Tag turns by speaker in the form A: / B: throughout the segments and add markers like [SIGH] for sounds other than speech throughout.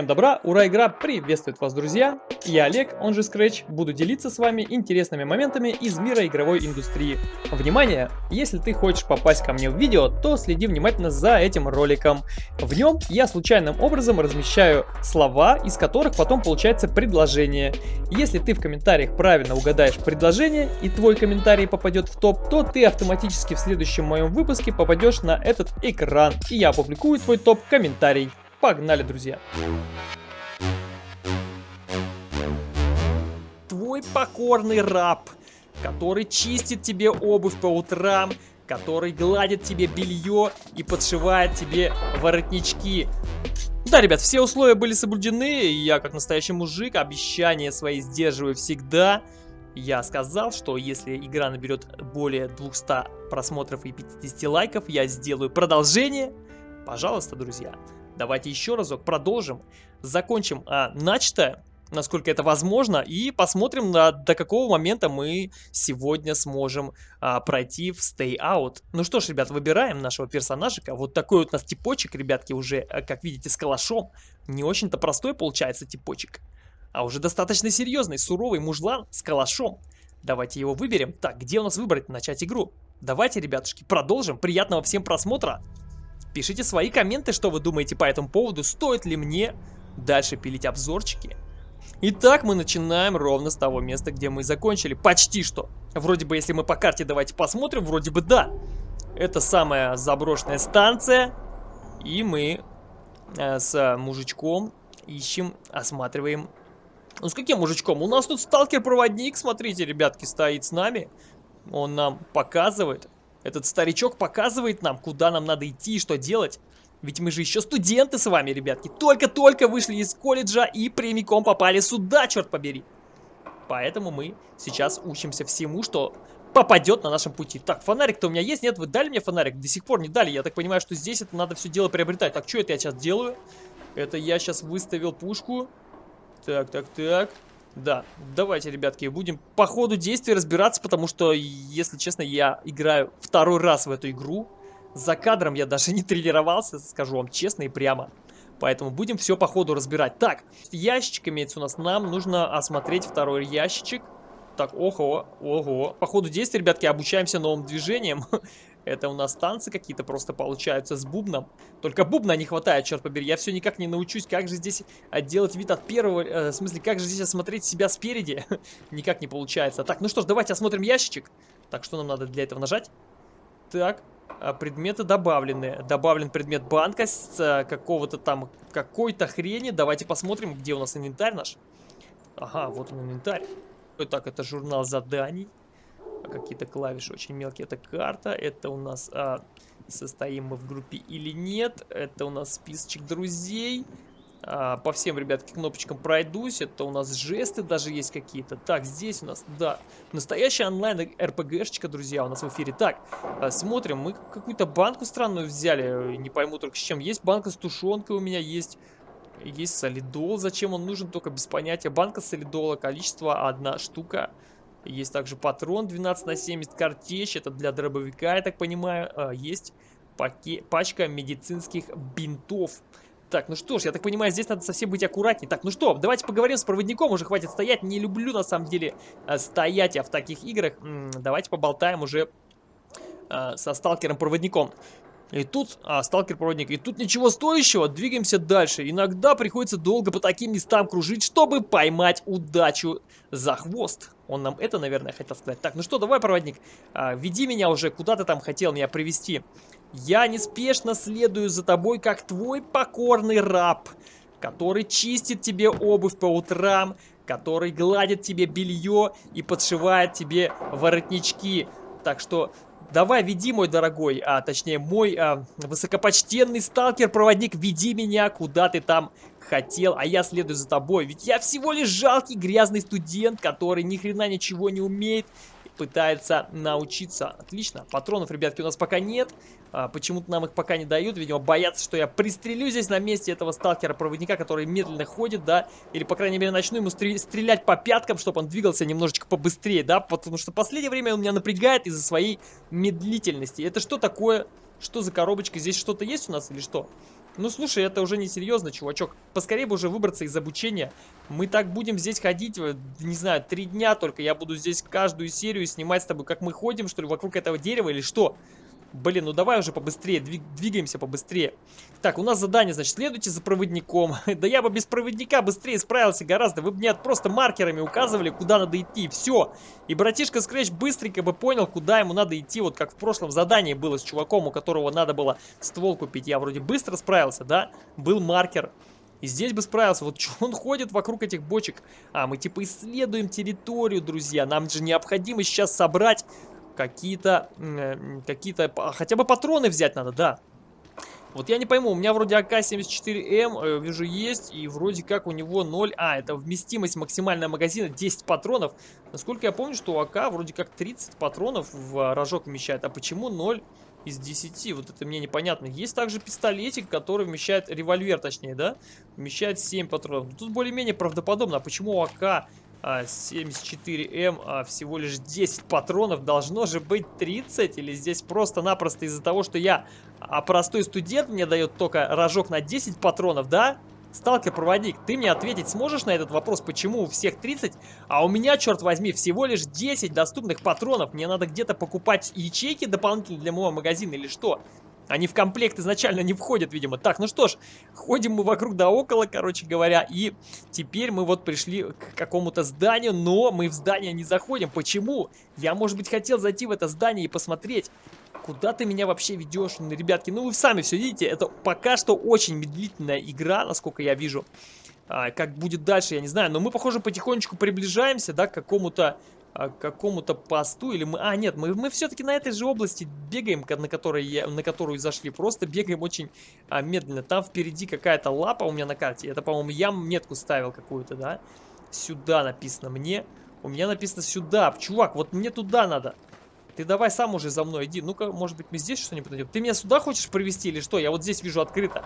A: Всем добра, ура, игра приветствует вас, друзья! Я Олег, он же Scratch, буду делиться с вами интересными моментами из мира игровой индустрии. Внимание! Если ты хочешь попасть ко мне в видео, то следи внимательно за этим роликом. В нем я случайным образом размещаю слова, из которых потом получается предложение. Если ты в комментариях правильно угадаешь предложение и твой комментарий попадет в топ, то ты автоматически в следующем моем выпуске попадешь на этот экран, и я опубликую твой топ-комментарий. Погнали, друзья! Твой покорный раб, который чистит тебе обувь по утрам, который гладит тебе белье и подшивает тебе воротнички. Да, ребят, все условия были соблюдены, я, как настоящий мужик, обещания свои сдерживаю всегда. Я сказал, что если игра наберет более 200 просмотров и 50 лайков, я сделаю продолжение. Пожалуйста, друзья. Давайте еще разок продолжим, закончим а, начатое, насколько это возможно, и посмотрим, на, до какого момента мы сегодня сможем а, пройти в Stay Out. Ну что ж, ребят, выбираем нашего персонажика. Вот такой вот у нас типочек, ребятки, уже, а, как видите, с калашом. Не очень-то простой получается типочек, а уже достаточно серьезный, суровый мужлан с калашом. Давайте его выберем. Так, где у нас выбрать начать игру? Давайте, ребятушки, продолжим. Приятного всем просмотра. Пишите свои комменты, что вы думаете по этому поводу, стоит ли мне дальше пилить обзорчики. Итак, мы начинаем ровно с того места, где мы закончили. Почти что. Вроде бы, если мы по карте давайте посмотрим, вроде бы да. Это самая заброшенная станция. И мы э, с мужичком ищем, осматриваем. Ну, с каким мужичком? У нас тут сталкер-проводник, смотрите, ребятки, стоит с нами. Он нам показывает, этот старичок показывает нам, куда нам надо идти и что делать. Ведь мы же еще студенты с вами, ребятки. Только-только вышли из колледжа и прямиком попали сюда, черт побери. Поэтому мы сейчас учимся всему, что попадет на нашем пути. Так, фонарик-то у меня есть? Нет, вы дали мне фонарик? До сих пор не дали. Я так понимаю, что здесь это надо все дело приобретать. Так, что это я сейчас делаю? Это я сейчас выставил пушку. Так, так, так. Да, давайте, ребятки, будем по ходу действия разбираться, потому что, если честно, я играю второй раз в эту игру. За кадром я даже [LAUGHS] не тренировался, скажу вам честно и прямо. Поэтому будем все по ходу разбирать. Так, ящичек имеется у нас. Нам нужно осмотреть второй ящичек. Так, ого, ого. По ходу действия, ребятки, обучаемся новым движениям. [LAUGHS] Это у нас танцы какие-то просто получаются с бубном. Только бубна не хватает, черт побери. Я все никак не научусь, как же здесь делать вид от первого... Э, в смысле, как же здесь осмотреть себя спереди? [LAUGHS] никак не получается. Так, ну что ж, давайте осмотрим ящичек. Так, что нам надо для этого нажать? Так, а, предметы добавлены. Добавлен предмет банка с а, какого-то там, какой-то хрени. Давайте посмотрим, где у нас инвентарь наш. Ага, вот он инвентарь. Так, это журнал заданий какие-то клавиши очень мелкие. Это карта, это у нас а, состоим мы в группе или нет. Это у нас списочек друзей. А, по всем, ребятки, кнопочкам пройдусь. Это у нас жесты даже есть какие-то. Так, здесь у нас, да, настоящая онлайн РПГшечка, друзья, у нас в эфире. Так, а, смотрим, мы какую-то банку странную взяли. Не пойму только с чем. Есть банка с тушенкой у меня, есть... Есть солидол, зачем он нужен, только без понятия. Банка солидола, количество одна штука. Есть также патрон 12 на 70, картечь, это для дробовика, я так понимаю. А, есть паке пачка медицинских бинтов. Так, ну что ж, я так понимаю, здесь надо совсем быть аккуратней. Так, ну что, давайте поговорим с проводником, уже хватит стоять. Не люблю, на самом деле, а, стоять я в таких играх. Давайте поболтаем уже э, со сталкером-проводником. И тут, а, сталкер-проводник, и тут ничего стоящего, двигаемся дальше. Иногда приходится долго по таким местам кружить, чтобы поймать удачу за хвост. Он нам это, наверное, хотел сказать. Так, ну что, давай, проводник, а, веди меня уже, куда ты там хотел меня привести. Я неспешно следую за тобой, как твой покорный раб, который чистит тебе обувь по утрам, который гладит тебе белье и подшивает тебе воротнички. Так что Давай, веди, мой дорогой, а точнее, мой а, высокопочтенный сталкер-проводник, веди меня, куда ты там хотел, а я следую за тобой. Ведь я всего лишь жалкий грязный студент, который ни хрена ничего не умеет пытается научиться. Отлично. Патронов, ребятки, у нас пока нет. А, Почему-то нам их пока не дают. Видимо, боятся, что я пристрелю здесь на месте этого сталкера-проводника, который медленно ходит, да. Или, по крайней мере, начну ему стрелять по пяткам, чтобы он двигался немножечко побыстрее, да. Потому что в последнее время он меня напрягает из-за своей медлительности. Это что такое? Что за коробочка? Здесь что-то есть у нас или что? Ну, слушай, это уже не серьезно, чувачок. Поскорее бы уже выбраться из обучения. Мы так будем здесь ходить, не знаю, три дня только. Я буду здесь каждую серию снимать с тобой, как мы ходим, что ли, вокруг этого дерева или что? Блин, ну давай уже побыстрее, двигаемся побыстрее. Так, у нас задание, значит, следуйте за проводником. [LAUGHS] да я бы без проводника быстрее справился гораздо. Вы бы мне просто маркерами указывали, куда надо идти. Все. И братишка Скретч быстренько бы понял, куда ему надо идти. Вот как в прошлом задании было с чуваком, у которого надо было ствол купить. Я вроде быстро справился, да? Был маркер. И здесь бы справился. Вот что он ходит вокруг этих бочек? А, мы типа исследуем территорию, друзья. Нам же необходимо сейчас собрать какие-то, э, какие-то, хотя бы патроны взять надо, да. Вот я не пойму, у меня вроде АК-74М, э, вижу, есть, и вроде как у него 0... А, это вместимость максимальная магазина 10 патронов. Насколько я помню, что у АК вроде как 30 патронов в рожок вмещает. А почему 0 из 10? Вот это мне непонятно. Есть также пистолетик, который вмещает... Револьвер, точнее, да? Вмещает 7 патронов. Тут более-менее правдоподобно. А почему у АК 74М, а, всего лишь 10 патронов, должно же быть 30, или здесь просто-напросто из-за того, что я а простой студент, мне дает только рожок на 10 патронов, да? Сталкер-проводник, ты мне ответить сможешь на этот вопрос, почему у всех 30, а у меня, черт возьми, всего лишь 10 доступных патронов? Мне надо где-то покупать ячейки дополнительно для моего магазина или что? Они в комплект изначально не входят, видимо. Так, ну что ж, ходим мы вокруг да около, короче говоря. И теперь мы вот пришли к какому-то зданию, но мы в здание не заходим. Почему? Я, может быть, хотел зайти в это здание и посмотреть. Куда ты меня вообще ведешь, ребятки? Ну, вы сами все видите, это пока что очень медлительная игра, насколько я вижу. А, как будет дальше, я не знаю. Но мы, похоже, потихонечку приближаемся, да, к какому-то а, какому-то посту, или мы... А, нет, мы, мы все-таки на этой же области бегаем, на, которой я, на которую зашли, просто бегаем очень а, медленно. Там впереди какая-то лапа у меня на карте, это, по-моему, я метку ставил какую-то, да? Сюда написано мне, у меня написано сюда, чувак, вот мне туда надо. Ты давай сам уже за мной иди, ну-ка, может быть, мы здесь что-нибудь найдем? Ты меня сюда хочешь провести или что? Я вот здесь вижу открыто.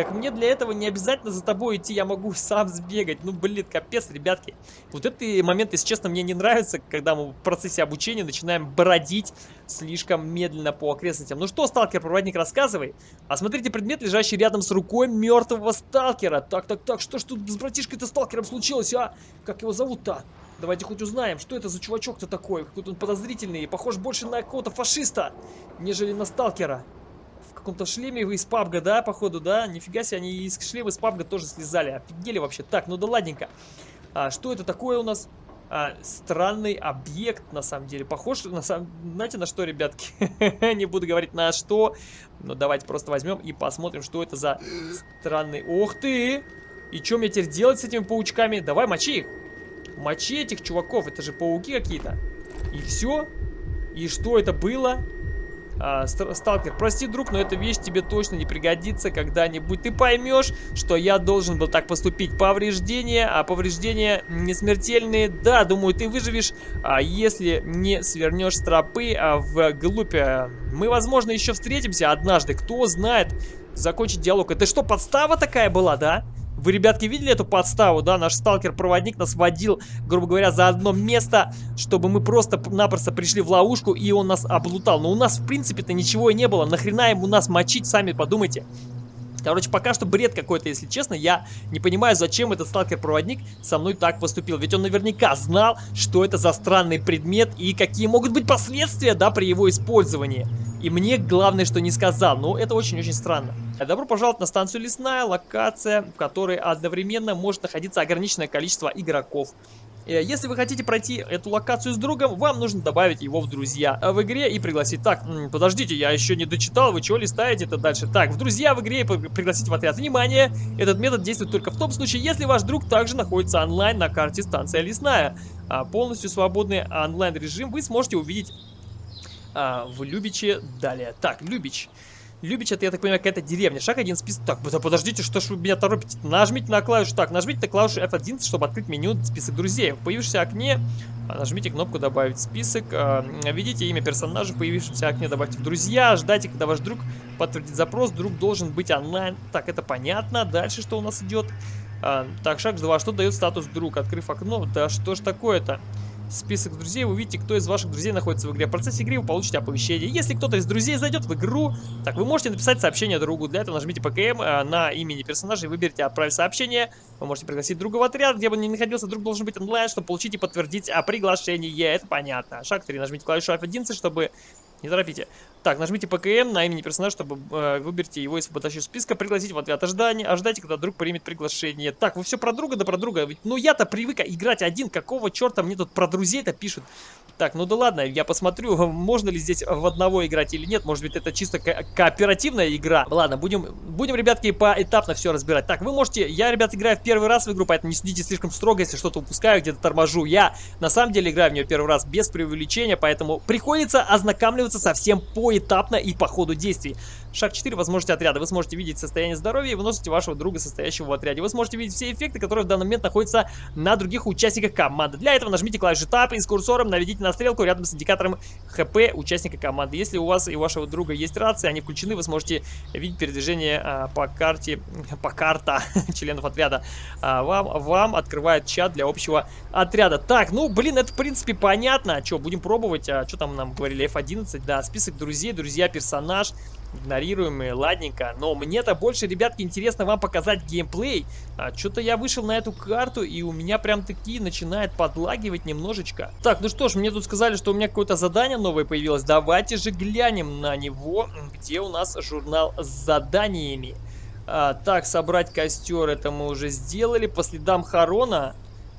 A: Так мне для этого не обязательно за тобой идти, я могу сам сбегать. Ну, блин, капец, ребятки. Вот этот момент, если честно, мне не нравится, когда мы в процессе обучения начинаем бродить слишком медленно по окрестностям. Ну что, сталкер-проводник, рассказывай. Осмотрите предмет, лежащий рядом с рукой мертвого сталкера. Так, так, так, что ж тут с братишкой-то сталкером случилось, а? Как его зовут-то? Давайте хоть узнаем, что это за чувачок-то такой. Какой-то он подозрительный, похож больше на какого-то фашиста, нежели на сталкера каком-то шлеме из пабга, да, походу, да? Нифига себе, они из шлема из пабга тоже слезали. Офигели вообще. Так, ну да ладненько. А, что это такое у нас? А, странный объект, на самом деле. Похож, на самом... знаете, на что, ребятки? [LAUGHS] Не буду говорить на что. Но давайте просто возьмем и посмотрим, что это за странный... Ух ты! И что мне теперь делать с этими паучками? Давай, мочи их. Мочи этих чуваков. Это же пауки какие-то. И все? И что это было? А, сталкер, прости, друг, но эта вещь тебе точно не пригодится когда-нибудь. Ты поймешь, что я должен был так поступить. Повреждения, а повреждения не смертельные. Да, думаю, ты выживешь, а если не свернешь с тропы а, в глупе. Мы, возможно, еще встретимся однажды. Кто знает. Закончить диалог. Это что, подстава такая была, да? Вы, ребятки, видели эту подставу, да? Наш сталкер-проводник нас водил, грубо говоря, за одно место, чтобы мы просто-напросто пришли в ловушку, и он нас облутал. Но у нас, в принципе-то, ничего и не было. Нахрена ему нас мочить, сами подумайте. Короче, пока что бред какой-то, если честно. Я не понимаю, зачем этот сталкер-проводник со мной так поступил. Ведь он наверняка знал, что это за странный предмет и какие могут быть последствия, да, при его использовании. И мне главное, что не сказал. Но это очень-очень странно. Добро пожаловать на станцию Лесная, локация, в которой одновременно может находиться ограниченное количество игроков. Э, если вы хотите пройти эту локацию с другом, вам нужно добавить его в друзья в игре и пригласить. Так, подождите, я еще не дочитал, вы чего листаете это дальше? Так, в друзья в игре и пригласить в отряд. Внимание! Этот метод действует только в том случае, если ваш друг также находится онлайн на карте станция Лесная. А полностью свободный онлайн режим вы сможете увидеть а, в Любиче далее. Так, Любич. Любич, это, я так понимаю, какая-то деревня. Шаг один список. Так, подождите, что ж вы меня торопите? Нажмите на клавишу. Так, нажмите на клавишу F11, чтобы открыть меню список друзей. В появившемся окне а, нажмите кнопку «Добавить список». А, введите имя персонажа в появившемся окне, добавьте в друзья. Ждайте, когда ваш друг подтвердит запрос. Друг должен быть онлайн. Так, это понятно. Дальше что у нас идет? А, так, шаг 2. Что дает статус друг? Открыв окно. Да что ж такое-то? Список друзей, вы увидите, кто из ваших друзей находится в игре. В процессе игры вы получите оповещение. Если кто-то из друзей зайдет в игру, так, вы можете написать сообщение другу. Для этого нажмите ПКМ э, на имени персонажа и выберите «Отправить сообщение». Вы можете пригласить друга в отряд, где бы он ни находился, друг должен быть онлайн, чтобы получить и подтвердить о приглашении. Это понятно. Шаг 3. Нажмите клавишу F11, чтобы не торопите. Так, нажмите ПКМ на имени персонажа, чтобы э, выберите его из подачи списка, пригласить в ответ ожидания, ожидайте, когда друг примет приглашение. Так, вы все про друга, да про друга. ну я-то привык играть один, какого черта мне тут про друзей-то пишут? Так, ну да ладно, я посмотрю, можно ли здесь в одного играть или нет. Может быть, это чисто ко кооперативная игра. Ладно, будем, будем, ребятки, поэтапно все разбирать. Так, вы можете... Я, ребят, играю в первый раз в игру, поэтому не судите слишком строго, если что-то упускаю, где-то торможу. Я, на самом деле, играю в нее первый раз без преувеличения, поэтому приходится ознакомливаться совсем поэтапно и по ходу действий. Шаг 4. Возможности отряда. Вы сможете видеть состояние здоровья и выносите вашего друга, состоящего в отряде. Вы сможете видеть все эффекты, которые в данный момент находятся на других участниках команды. Для этого нажмите клавишу Tab и с курсором наведите на стрелку рядом с индикатором ХП участника команды. Если у вас и вашего друга есть рации, они включены, вы сможете видеть передвижение а, по карте, [LAUGHS] по карта [LAUGHS] членов отряда. А, вам, вам открывает чат для общего отряда. Так, ну, блин, это в принципе понятно. Что, будем пробовать? А, что там нам говорили? F11, да, список друзей, друзья, персонаж игнорируемые, ладненько. Но мне-то больше, ребятки, интересно вам показать геймплей. А, Что-то я вышел на эту карту, и у меня прям такие начинает подлагивать немножечко. Так, ну что ж, мне тут сказали, что у меня какое-то задание новое появилось. Давайте же глянем на него, где у нас журнал с заданиями. А, так, собрать костер, это мы уже сделали. По следам Харона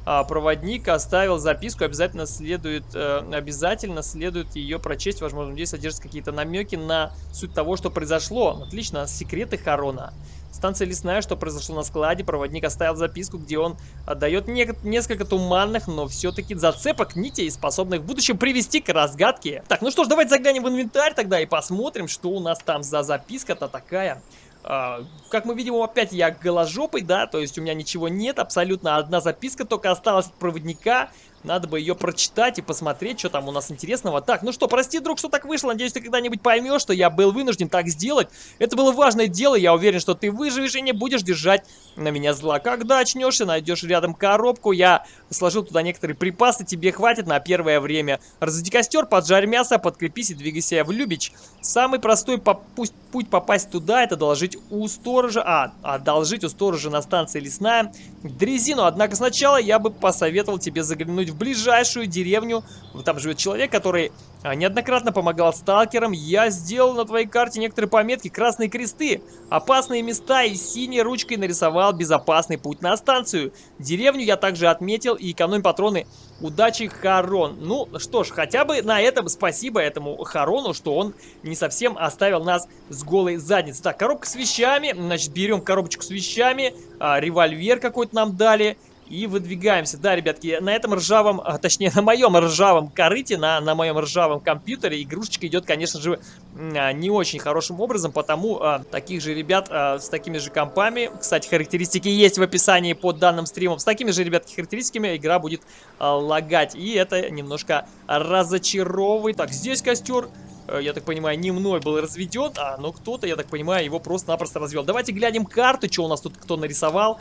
A: проводник оставил записку, обязательно следует, э, обязательно следует ее прочесть. Возможно, здесь содержатся какие-то намеки на суть того, что произошло. Отлично, секреты Харона. Станция лесная, что произошло на складе. Проводник оставил записку, где он отдает не несколько туманных, но все-таки зацепок нитей, способных в будущем привести к разгадке. Так, ну что ж, давайте заглянем в инвентарь тогда и посмотрим, что у нас там за записка-то такая. Uh, как мы видим, опять я голожопый, да, то есть у меня ничего нет, абсолютно одна записка только осталась от проводника. Надо бы ее прочитать и посмотреть, что там у нас интересного. Так, ну что, прости, друг, что так вышло. Надеюсь, ты когда-нибудь поймешь, что я был вынужден так сделать. Это было важное дело. Я уверен, что ты выживешь и не будешь держать на меня зла. Когда очнешься, найдешь рядом коробку. Я сложил туда некоторые припасы. Тебе хватит на первое время. Разведи костер, поджарь мясо, подкрепись и двигайся в Любич. Самый простой путь попасть туда, это доложить у сторожа. А, одолжить у сторожа на станции лесная дрезину. Однако сначала я бы посоветовал тебе заглянуть в ближайшую деревню. Там живет человек, который а, неоднократно помогал сталкерам. Я сделал на твоей карте некоторые пометки, красные кресты, опасные места и синей ручкой нарисовал безопасный путь на станцию. Деревню я также отметил и экономь патроны. Удачи, Харон. Ну что ж, хотя бы на этом спасибо этому Харону, что он не совсем оставил нас с голой задницей. Так, коробка с вещами. Значит, берем коробочку с вещами. А, револьвер какой-то нам дали. И выдвигаемся. Да, ребятки, на этом ржавом, а, точнее, на моем ржавом корыте, на, на моем ржавом компьютере игрушечка идет, конечно же, а, не очень хорошим образом, потому а, таких же ребят а, с такими же компами, кстати, характеристики есть в описании под данным стримом, с такими же, ребятки, характеристиками игра будет а, лагать. И это немножко разочаровывает. Так, здесь костер. Э, я так понимаю, не мной был разведен, а но кто-то, я так понимаю, его просто-напросто развел. Давайте глянем карту, что у нас тут кто нарисовал.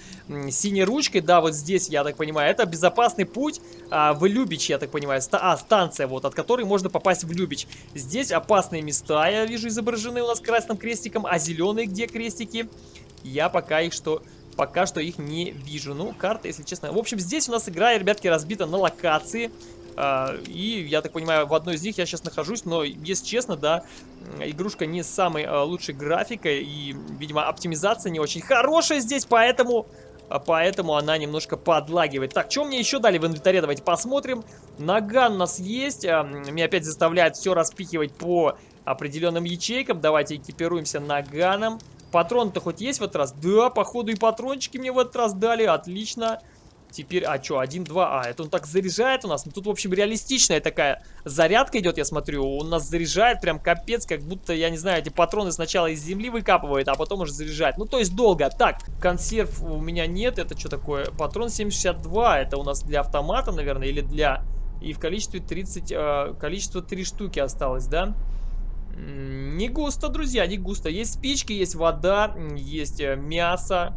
A: Синей ручкой, да, вот здесь, я так понимаю, это безопасный путь а, в Любич, я так понимаю. Ста а, станция, вот, от которой можно попасть в Любич. Здесь опасные места, я вижу, изображены у нас красным крестиком, а зеленые где крестики? Я пока их что пока что их не вижу. Ну, карта, если честно. В общем, здесь у нас игра, ребятки, разбита на локации. А, и, я так понимаю, в одной из них я сейчас нахожусь, но, если честно, да, игрушка не с самой а, лучшей графикой, и, видимо, оптимизация не очень хорошая здесь, поэтому... А, поэтому она немножко подлагивает. Так, что мне еще дали в инвентаре? Давайте посмотрим. Наган у нас есть. Меня опять заставляет все распихивать по определенным ячейкам. Давайте экипируемся наганом. Патрон-то хоть есть в этот раз? Да, походу и патрончики мне в этот раз дали. Отлично. Теперь, а что, 1, 2, а, это он так заряжает у нас. Ну, тут, в общем, реалистичная такая зарядка идет, я смотрю. Он нас заряжает прям капец, как будто, я не знаю, эти патроны сначала из земли выкапывает, а потом уже заряжает. Ну, то есть долго. Так, консерв у меня нет, это что такое? Патрон 7,62, это у нас для автомата, наверное, или для... И в количестве 30, э, количество 3 штуки осталось, да? Не густо, друзья, не густо. Есть спички, есть вода, есть э, мясо.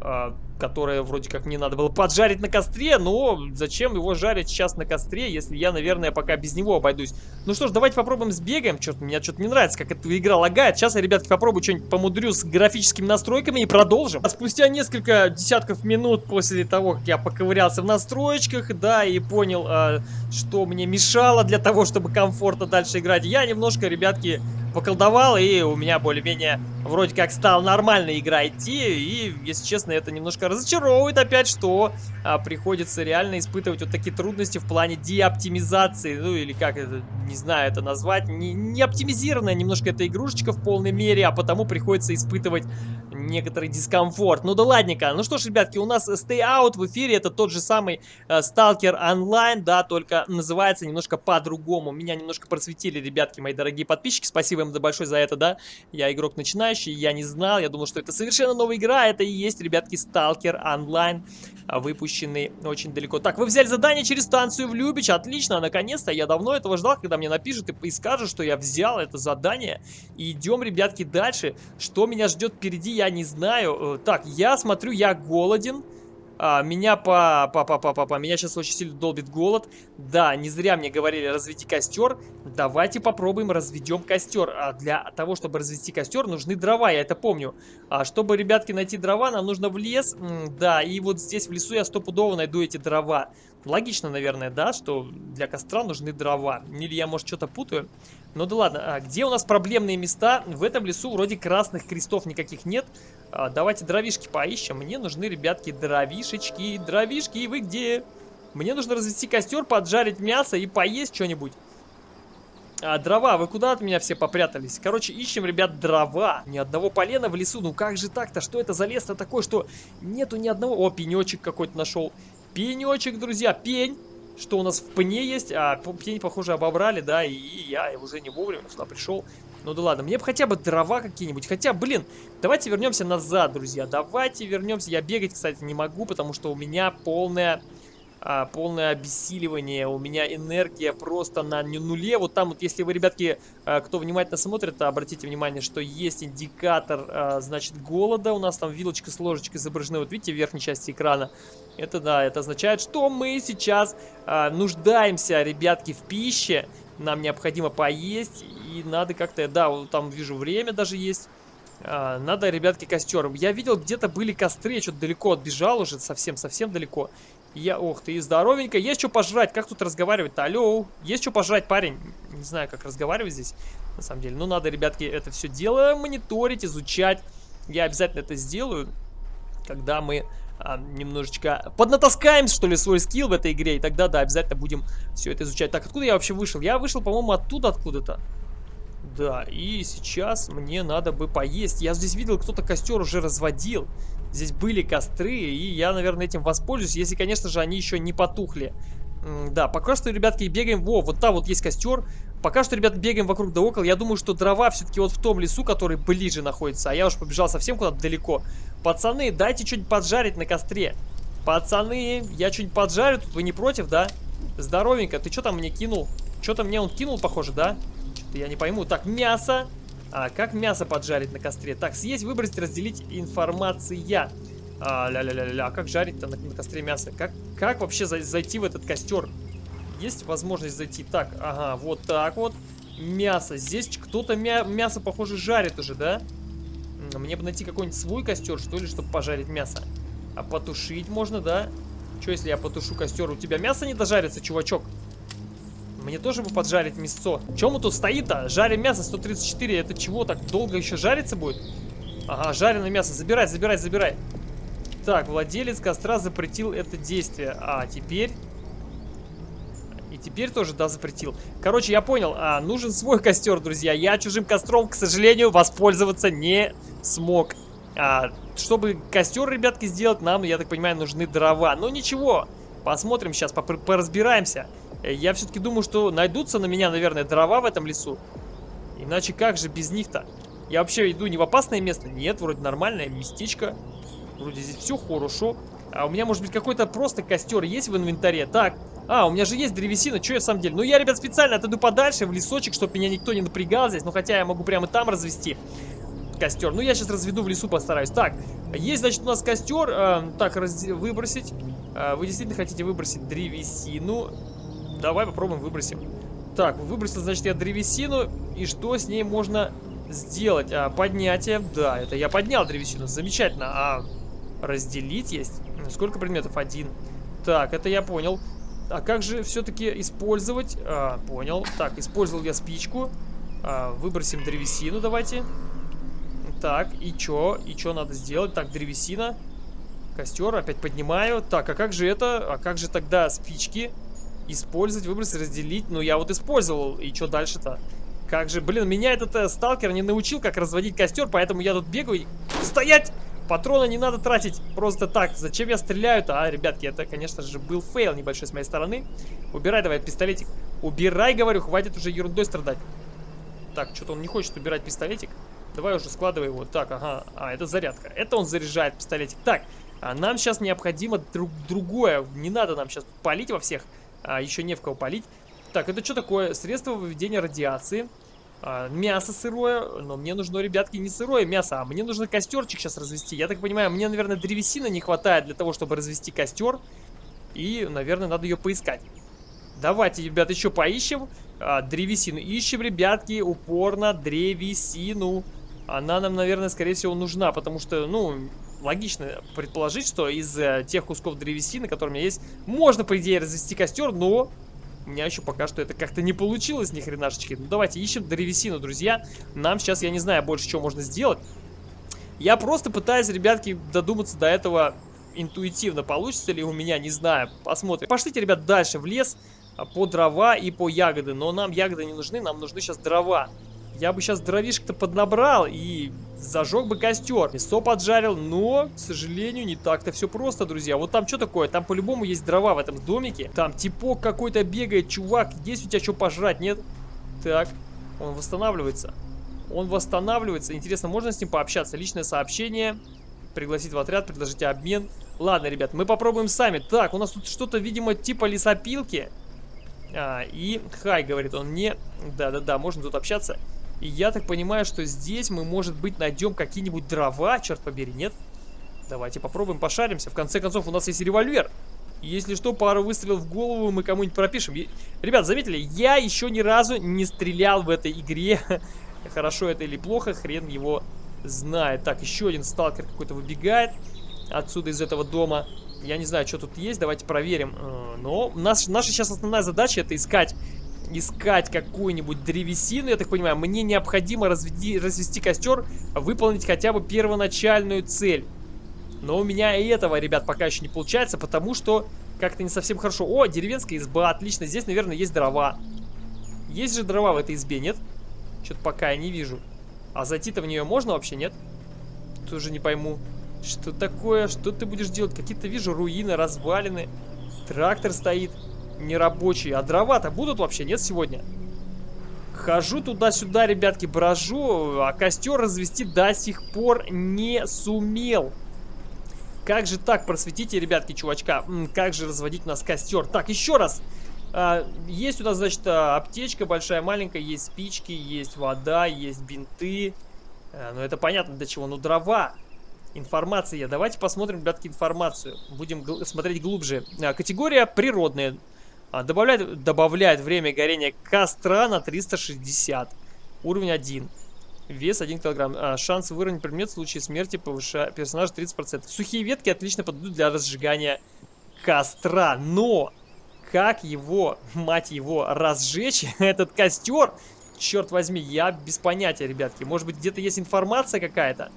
A: Э, которое вроде как мне надо было поджарить на костре, но зачем его жарить сейчас на костре, если я, наверное, пока без него обойдусь. Ну что ж, давайте попробуем сбегаем. Что-то мне что-то не нравится, как эта игра лагает. Сейчас я, ребятки, попробую что-нибудь помудрю с графическими настройками и продолжим. А спустя несколько десятков минут после того, как я поковырялся в настройках, да, и понял, э, что мне мешало для того, чтобы комфортно дальше играть, я немножко, ребятки, поколдовал, и у меня более-менее вроде как стал нормально игра идти, и, если честно, это немножко разочаровывает опять, что а, приходится реально испытывать вот такие трудности в плане деоптимизации, ну или как это, не знаю это назвать, не, не оптимизированная немножко эта игрушечка в полной мере, а потому приходится испытывать некоторый дискомфорт. Ну да ладненько. Ну что ж, ребятки, у нас Stay Out в эфире. Это тот же самый э, Stalker Online, да, только называется немножко по-другому. Меня немножко просветили, ребятки, мои дорогие подписчики. Спасибо им большое за это, да. Я игрок начинающий, я не знал, я думал, что это совершенно новая игра. Это и есть, ребятки, Stalker Online выпущенный очень далеко. Так, вы взяли задание через станцию в Любич. Отлично, наконец-то. Я давно этого ждал, когда мне напишут и скажут, что я взял это задание. Идем, ребятки, дальше. Что меня ждет впереди, я не знаю. Э, так, я смотрю, я голоден. А, меня по, по, по, по, по, по, меня сейчас очень сильно долбит голод. Да, не зря мне говорили разведи костер. Давайте попробуем разведем костер. А для того, чтобы развести костер, нужны дрова, я это помню. А чтобы, ребятки, найти дрова, нам нужно в лес. М да, и вот здесь в лесу я стопудово найду эти дрова. Логично, наверное, да, что для костра нужны дрова. Или я, может, что-то путаю. Ну да ладно, а где у нас проблемные места? В этом лесу вроде красных крестов никаких нет. А, давайте дровишки поищем. Мне нужны, ребятки, дровишечки. Дровишки, вы где? Мне нужно развести костер, поджарить мясо и поесть что-нибудь. А, дрова, вы куда от меня все попрятались? Короче, ищем, ребят, дрова. Ни одного полена в лесу. Ну как же так-то? Что это за лес-то такой, что нету ни одного... О, пенечек какой-то нашел. Пенечек, друзья, пень что у нас в пне есть, а пень, похоже, обобрали, да, и я уже не вовремя сюда пришел. Ну да ладно, мне бы хотя бы дрова какие-нибудь. Хотя, блин, давайте вернемся назад, друзья. Давайте вернемся. Я бегать, кстати, не могу, потому что у меня полная а, полное обессиливание, у меня энергия просто на нуле. Вот там вот, если вы, ребятки, а, кто внимательно смотрит, обратите внимание, что есть индикатор, а, значит, голода. У нас там вилочка с ложечкой изображены, вот видите, в верхней части экрана. Это да, это означает, что мы сейчас а, нуждаемся, ребятки, в пище. Нам необходимо поесть, и надо как-то, да, вот там вижу время даже есть. А, надо, ребятки, костер. Я видел, где-то были костры, я что-то далеко отбежал уже, совсем-совсем далеко. Я, ох ты, здоровенько. Есть что пожрать? Как тут разговаривать-то? Алло, есть что пожрать, парень? Не знаю, как разговаривать здесь, на самом деле. Ну, надо, ребятки, это все дело мониторить, изучать. Я обязательно это сделаю, когда мы а, немножечко поднатаскаем, что ли, свой скилл в этой игре. И тогда, да, обязательно будем все это изучать. Так, откуда я вообще вышел? Я вышел, по-моему, оттуда откуда-то. Да, и сейчас мне надо бы поесть. Я здесь видел, кто-то костер уже разводил. Здесь были костры, и я, наверное, этим воспользуюсь, если, конечно же, они еще не потухли. Да, пока что, ребятки, бегаем. Во, вот там вот есть костер. Пока что, ребят, бегаем вокруг да около. Я думаю, что дрова все-таки вот в том лесу, который ближе находится. А я уж побежал совсем куда-то далеко. Пацаны, дайте что-нибудь поджарить на костре. Пацаны, я что-нибудь поджарю тут, вы не против, да? Здоровенько, ты что там мне кинул? Что-то мне он кинул, похоже, да? Что-то я не пойму. Так, мясо. А как мясо поджарить на костре? Так, съесть, выбросить, разделить информация. А, ля-ля-ля-ля, а как жарить-то на, на костре мясо? Как, как вообще за, зайти в этот костер? Есть возможность зайти? Так, ага, вот так вот. Мясо. Здесь кто-то мя мясо, похоже, жарит уже, да? Мне бы найти какой-нибудь свой костер, что ли, чтобы пожарить мясо. А потушить можно, да? Что, если я потушу костер? У тебя мясо не дожарится, чувачок? Мне тоже бы поджарить мясо. Чем мы тут стоит-то? Жарим мясо 134. Это чего, так долго еще жариться будет? Ага, жареное мясо. Забирай, забирай, забирай. Так, владелец костра запретил это действие. А, теперь... И теперь тоже, да, запретил. Короче, я понял. А, нужен свой костер, друзья. Я чужим костром, к сожалению, воспользоваться не смог. А, чтобы костер, ребятки, сделать, нам, я так понимаю, нужны дрова. Но ничего. Посмотрим сейчас, поразбираемся. Э, я все-таки думаю, что найдутся на меня, наверное, дрова в этом лесу. Иначе как же без них-то? Я вообще иду не в опасное место? Нет, вроде нормальное местечко. Вроде здесь все хорошо. А у меня, может быть, какой-то просто костер есть в инвентаре? Так, а, у меня же есть древесина, что я в самом деле? Ну, я, ребят, специально отойду подальше, в лесочек, чтобы меня никто не напрягал здесь. Ну, хотя я могу прямо там развести. костер. Ну, я сейчас разведу в лесу, постараюсь. Так, есть, значит, у нас костер. Э, так, раз... выбросить. Э, вы действительно хотите выбросить древесину? Давай попробуем выбросим. Так, выбросил, значит, я древесину. И что с ней можно сделать? А, поднятие. Да, это я поднял древесину. Замечательно. А разделить есть? Сколько предметов? Один. Так, это я понял. А как же все-таки использовать? А, понял. Так, использовал я спичку. А, выбросим древесину, давайте. Так, и чё? И чё надо сделать? Так, древесина. Костер, опять поднимаю. Так, а как же это? А как же тогда спички? Использовать, выбросить, разделить. Ну, я вот использовал. И что дальше-то? Как же, блин, меня этот э, сталкер не научил, как разводить костер, поэтому я тут бегаю. Стоять! Патроны не надо тратить просто так. Зачем я стреляю-то? А, ребятки, это, конечно же, был фейл небольшой с моей стороны. Убирай давай пистолетик. Убирай, говорю, хватит уже ерундой страдать. Так, что-то он не хочет убирать пистолетик. Давай уже складывай его. Так, ага. А, это зарядка. Это он заряжает пистолетик. Так, а нам сейчас необходимо друг другое. Не надо нам сейчас палить во всех. А, еще не в кого палить. Так, это что такое? Средство выведения радиации. А, мясо сырое, но мне нужно, ребятки, не сырое мясо, а мне нужно костерчик сейчас развести. Я так понимаю, мне, наверное, древесины не хватает для того, чтобы развести костер. И, наверное, надо ее поискать. Давайте, ребят, еще поищем а, древесину. Ищем, ребятки, упорно древесину. Она нам, наверное, скорее всего, нужна, потому что, ну, логично предположить, что из э, тех кусков древесины, которые у меня есть, можно, по идее, развести костер, но у меня еще пока что это как-то не получилось ни хренашечки. Ну давайте ищем древесину, друзья. Нам сейчас, я не знаю, больше чего можно сделать. Я просто пытаюсь, ребятки, додуматься до этого интуитивно. Получится ли у меня, не знаю. Посмотрим. Пошлите, ребят, дальше в лес а, по дрова и по ягоды. Но нам ягоды не нужны, нам нужны сейчас дрова. Я бы сейчас дровишек-то поднабрал и зажег бы костер. Мясо поджарил, но, к сожалению, не так-то все просто, друзья. Вот там что такое? Там по-любому есть дрова в этом домике. Там типок какой-то бегает, чувак. Есть у тебя что пожрать, нет? Так, он восстанавливается. Он восстанавливается. Интересно, можно с ним пообщаться? Личное сообщение. Пригласить в отряд, предложить обмен. Ладно, ребят, мы попробуем сами. Так, у нас тут что-то, видимо, типа лесопилки. А, и хай, говорит он мне. Да-да-да, можно тут общаться. И я так понимаю, что здесь мы, может быть, найдем какие-нибудь дрова, черт побери, нет? Давайте попробуем, пошаримся. В конце концов, у нас есть револьвер. Если что, пару выстрелов в голову мы кому-нибудь пропишем. Ребят, заметили, я еще ни разу не стрелял в этой игре. [LAUGHS] Хорошо это или плохо, хрен его знает. Так, еще один сталкер какой-то выбегает отсюда, из этого дома. Я не знаю, что тут есть, давайте проверим. Э, но наш, наша сейчас основная задача это искать искать какую-нибудь древесину, я так понимаю, мне необходимо разведи, развести костер, выполнить хотя бы первоначальную цель. Но у меня и этого, ребят, пока еще не получается, потому что как-то не совсем хорошо. О, деревенская изба, отлично, здесь, наверное, есть дрова. Есть же дрова в этой избе, нет? Что-то пока я не вижу. А зайти-то в нее можно вообще, нет? Тоже не пойму. Что такое? Что ты будешь делать? Какие-то, вижу, руины, развалины. Трактор стоит нерабочие. А дрова-то будут вообще, нет, сегодня? Хожу туда-сюда, ребятки, брожу, а костер развести до сих пор не сумел. Как же так, просветите, ребятки, чувачка, как же разводить у нас костер? Так, еще раз. А, есть у нас, значит, а, аптечка большая, маленькая, есть спички, есть вода, есть бинты. А, ну, это понятно для чего, ну, дрова. Информация. Давайте посмотрим, ребятки, информацию. Будем смотреть глубже. Категория природная. А, добавляет, добавляет время горения костра на 360. Уровень 1. Вес 1 килограмм. А, шанс выровнять предмет в случае смерти повышает персонажа 30%. Сухие ветки отлично подойдут для разжигания костра. Но как его, мать его, разжечь [LAUGHS] этот костер? Черт возьми, я без понятия, ребятки. Может быть, где-то есть информация какая-то?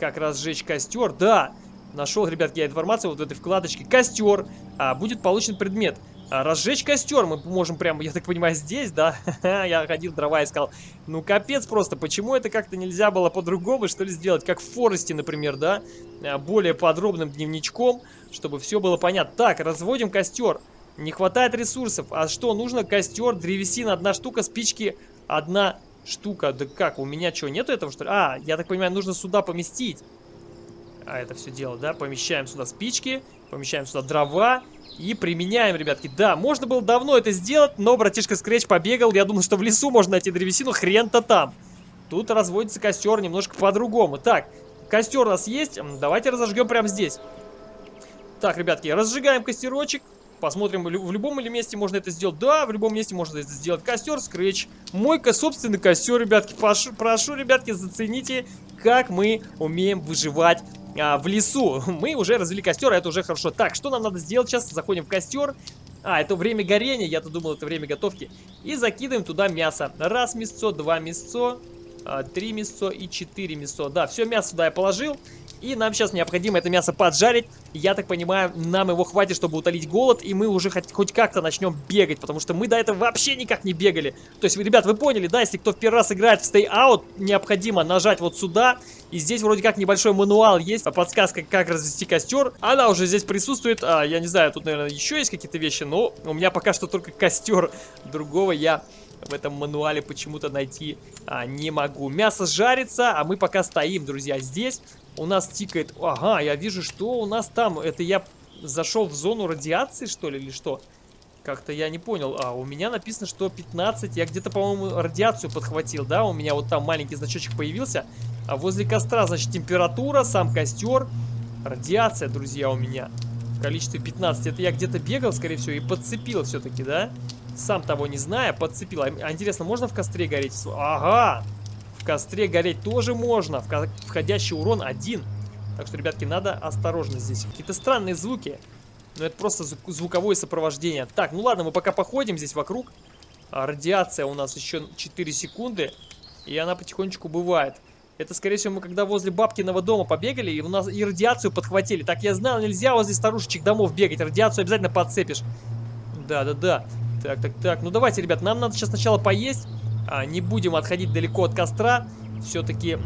A: Как разжечь костер? Да, нашел, ребятки, я информацию вот в этой вкладочке. Костер. А, будет получен предмет. А, разжечь костер мы можем прямо, я так понимаю, здесь, да? [LAUGHS] я ходил, дрова искал. Ну, капец просто. Почему это как-то нельзя было по-другому, что ли, сделать? Как в Форесте, например, да? А, более подробным дневничком, чтобы все было понятно. Так, разводим костер. Не хватает ресурсов. А что, нужно костер, древесина, одна штука, спички, одна штука. Да как, у меня что, нету этого, что ли? А, я так понимаю, нужно сюда поместить. А это все дело, да? Помещаем сюда спички, помещаем сюда дрова. И применяем, ребятки. Да, можно было давно это сделать, но братишка Скретч побегал. Я думал, что в лесу можно найти древесину. Хрен-то там. Тут разводится костер немножко по-другому. Так, костер у нас есть. Давайте разожгем прямо здесь. Так, ребятки, разжигаем костерочек. Посмотрим, в любом или месте можно это сделать. Да, в любом месте можно это сделать. Костер, скретч. Мой собственный костер, ребятки. Прошу, прошу, ребятки, зацените, как мы умеем выживать а, в лесу. [LAUGHS] Мы уже развели костер, а это уже хорошо. Так, что нам надо сделать сейчас? Заходим в костер. А, это время горения, я-то думал, это время готовки. И закидываем туда мясо. Раз мясцо, два мясцо, а, три мясцо и четыре мясцо. Да, все мясо сюда я положил. И нам сейчас необходимо это мясо поджарить. Я так понимаю, нам его хватит, чтобы утолить голод, и мы уже хоть, хоть как-то начнем бегать, потому что мы до этого вообще никак не бегали. То есть, ребят, вы поняли, да, если кто в первый раз играет в Stay Out, необходимо нажать вот сюда, и здесь вроде как небольшой мануал есть, подсказка, как развести костер. Она уже здесь присутствует, а, я не знаю, тут, наверное, еще есть какие-то вещи, но у меня пока что только костер. Другого я в этом мануале почему-то найти а, не могу. Мясо жарится, а мы пока стоим, друзья, здесь. У нас тикает... Ага, я вижу, что у нас там. Это я зашел в зону радиации, что ли, или что? Как-то я не понял. А, у меня написано, что 15. Я где-то, по-моему, радиацию подхватил, да? У меня вот там маленький значочек появился. А возле костра, значит, температура, сам костер. Радиация, друзья, у меня. В количестве 15. Это я где-то бегал, скорее всего, и подцепил все-таки, да? Сам того не зная, подцепил. А интересно, можно в костре гореть? Ага! Костре гореть тоже можно. Входящий урон один. Так что, ребятки, надо осторожно здесь. Какие-то странные звуки. Но это просто звуковое сопровождение. Так, ну ладно, мы пока походим здесь вокруг. А, радиация у нас еще 4 секунды. И она потихонечку бывает. Это, скорее всего, мы когда возле бабкиного дома побегали, и у нас и радиацию подхватили. Так, я знал, нельзя возле старушечек домов бегать. Радиацию обязательно подцепишь. Да-да-да. Так, так, так. Ну давайте, ребят, нам надо сейчас сначала поесть. А, не будем отходить далеко от костра. Все-таки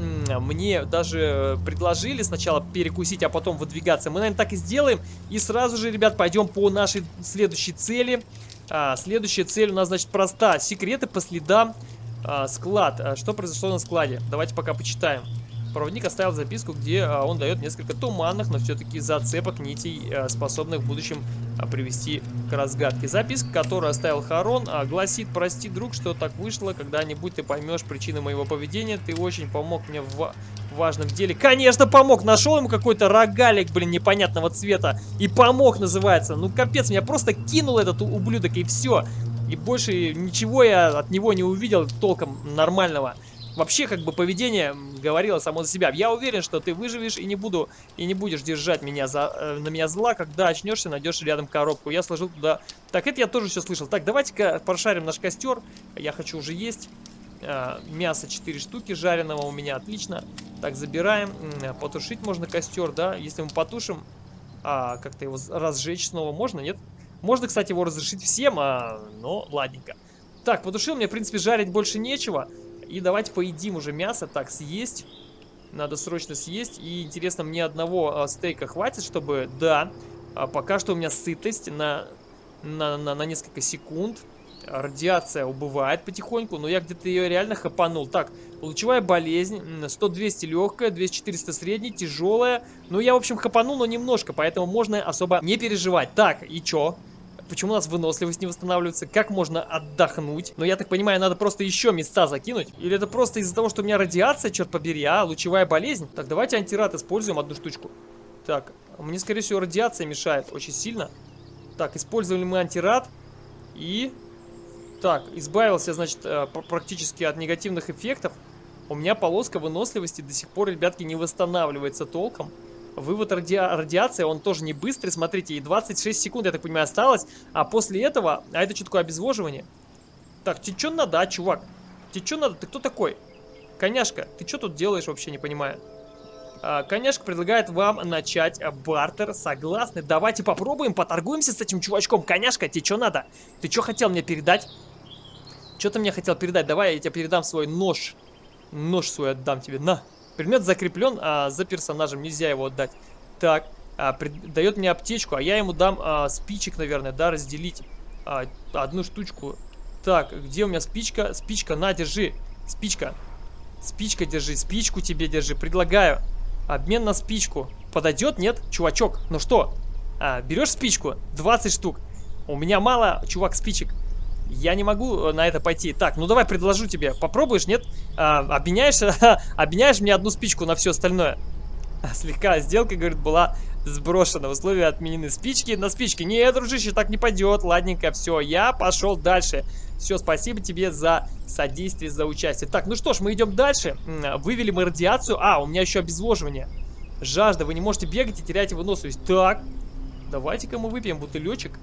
A: мне даже предложили сначала перекусить, а потом выдвигаться. Мы, наверное, так и сделаем. И сразу же, ребят, пойдем по нашей следующей цели. А, следующая цель у нас, значит, проста. Секреты по следам а, склад. А, что произошло на складе? Давайте пока почитаем. Проводник оставил записку, где а, он дает несколько туманных, но все-таки зацепок нитей, а, способных в будущем а, привести к разгадке. Записка, которую оставил Харон, гласит «Прости, друг, что так вышло. Когда-нибудь ты поймешь причины моего поведения. Ты очень помог мне в важном деле». Конечно, помог! Нашел ему какой-то рогалик, блин, непонятного цвета. И помог, называется. Ну, капец, меня просто кинул этот ублюдок, и все. И больше ничего я от него не увидел толком нормального вообще как бы поведение говорило само за себя. Я уверен, что ты выживешь и не буду и не будешь держать меня за, э, на меня зла, когда очнешься, найдешь рядом коробку. Я сложил туда... Так, это я тоже все слышал. Так, давайте-ка прошарим наш костер. Я хочу уже есть. А, мясо 4 штуки жареного у меня, отлично. Так, забираем. Потушить можно костер, да? Если мы потушим, а, как-то его разжечь снова можно, нет? Можно, кстати, его разрешить всем, а, но ладненько. Так, потушил, мне, в принципе, жарить больше нечего. И давайте поедим уже мясо. Так, съесть. Надо срочно съесть. И интересно, мне одного а, стейка хватит, чтобы... Да, а, пока что у меня сытость на, на, на, на несколько секунд. Радиация убывает потихоньку, но я где-то ее реально хапанул. Так, лучевая болезнь, 100-200 легкая, 200-400 средняя, тяжелая. Ну, я, в общем, хапанул, но немножко, поэтому можно особо не переживать. Так, и чё? Почему у нас выносливость не восстанавливается? Как можно отдохнуть? Но я так понимаю, надо просто еще места закинуть. Или это просто из-за того, что у меня радиация, черт побери, а? Лучевая болезнь? Так, давайте антирад используем одну штучку. Так, мне, скорее всего, радиация мешает очень сильно. Так, использовали мы антирад. И... Так, избавился, значит, э, практически от негативных эффектов. У меня полоска выносливости до сих пор, ребятки, не восстанавливается толком. Вывод ради... радиации, он тоже не быстрый, смотрите, и 26 секунд, я так понимаю, осталось. А после этого, а это что такое обезвоживание? Так, тебе что надо, а, чувак? Тебе что надо? Ты кто такой? Коняшка, ты что тут делаешь, вообще не понимаю. А, коняшка предлагает вам начать бартер. Согласны? Давайте попробуем, поторгуемся с этим чувачком. Коняшка, тебе что надо? Ты что хотел мне передать? Что ты мне хотел передать? Давай я тебе передам свой нож. Нож свой отдам тебе. На. Предмет закреплен, а за персонажем нельзя его отдать. Так, а, дает мне аптечку, а я ему дам а, спичек, наверное, да, разделить. А, одну штучку. Так, где у меня спичка? Спичка, на, держи. Спичка. Спичка держи, спичку тебе держи, предлагаю. Обмен на спичку. Подойдет, нет? Чувачок, ну что? А, берешь спичку? 20 штук. У меня мало, чувак, спичек. Я не могу э, на это пойти. Так, ну давай предложу тебе. Попробуешь, нет? А, обменяешь, [LAUGHS] обменяешь мне одну спичку на все остальное. [LAUGHS] Слегка сделка, говорит, была сброшена. Условия отменены. Спички на спички. Не, дружище, так не пойдет. Ладненько, все, я пошел дальше. Все, спасибо тебе за содействие, за участие. Так, ну что ж, мы идем дальше. Вывели мы радиацию. А, у меня еще обезвоживание. Жажда, вы не можете бегать и терять выносливость. Так, давайте-ка мы выпьем бутылечек.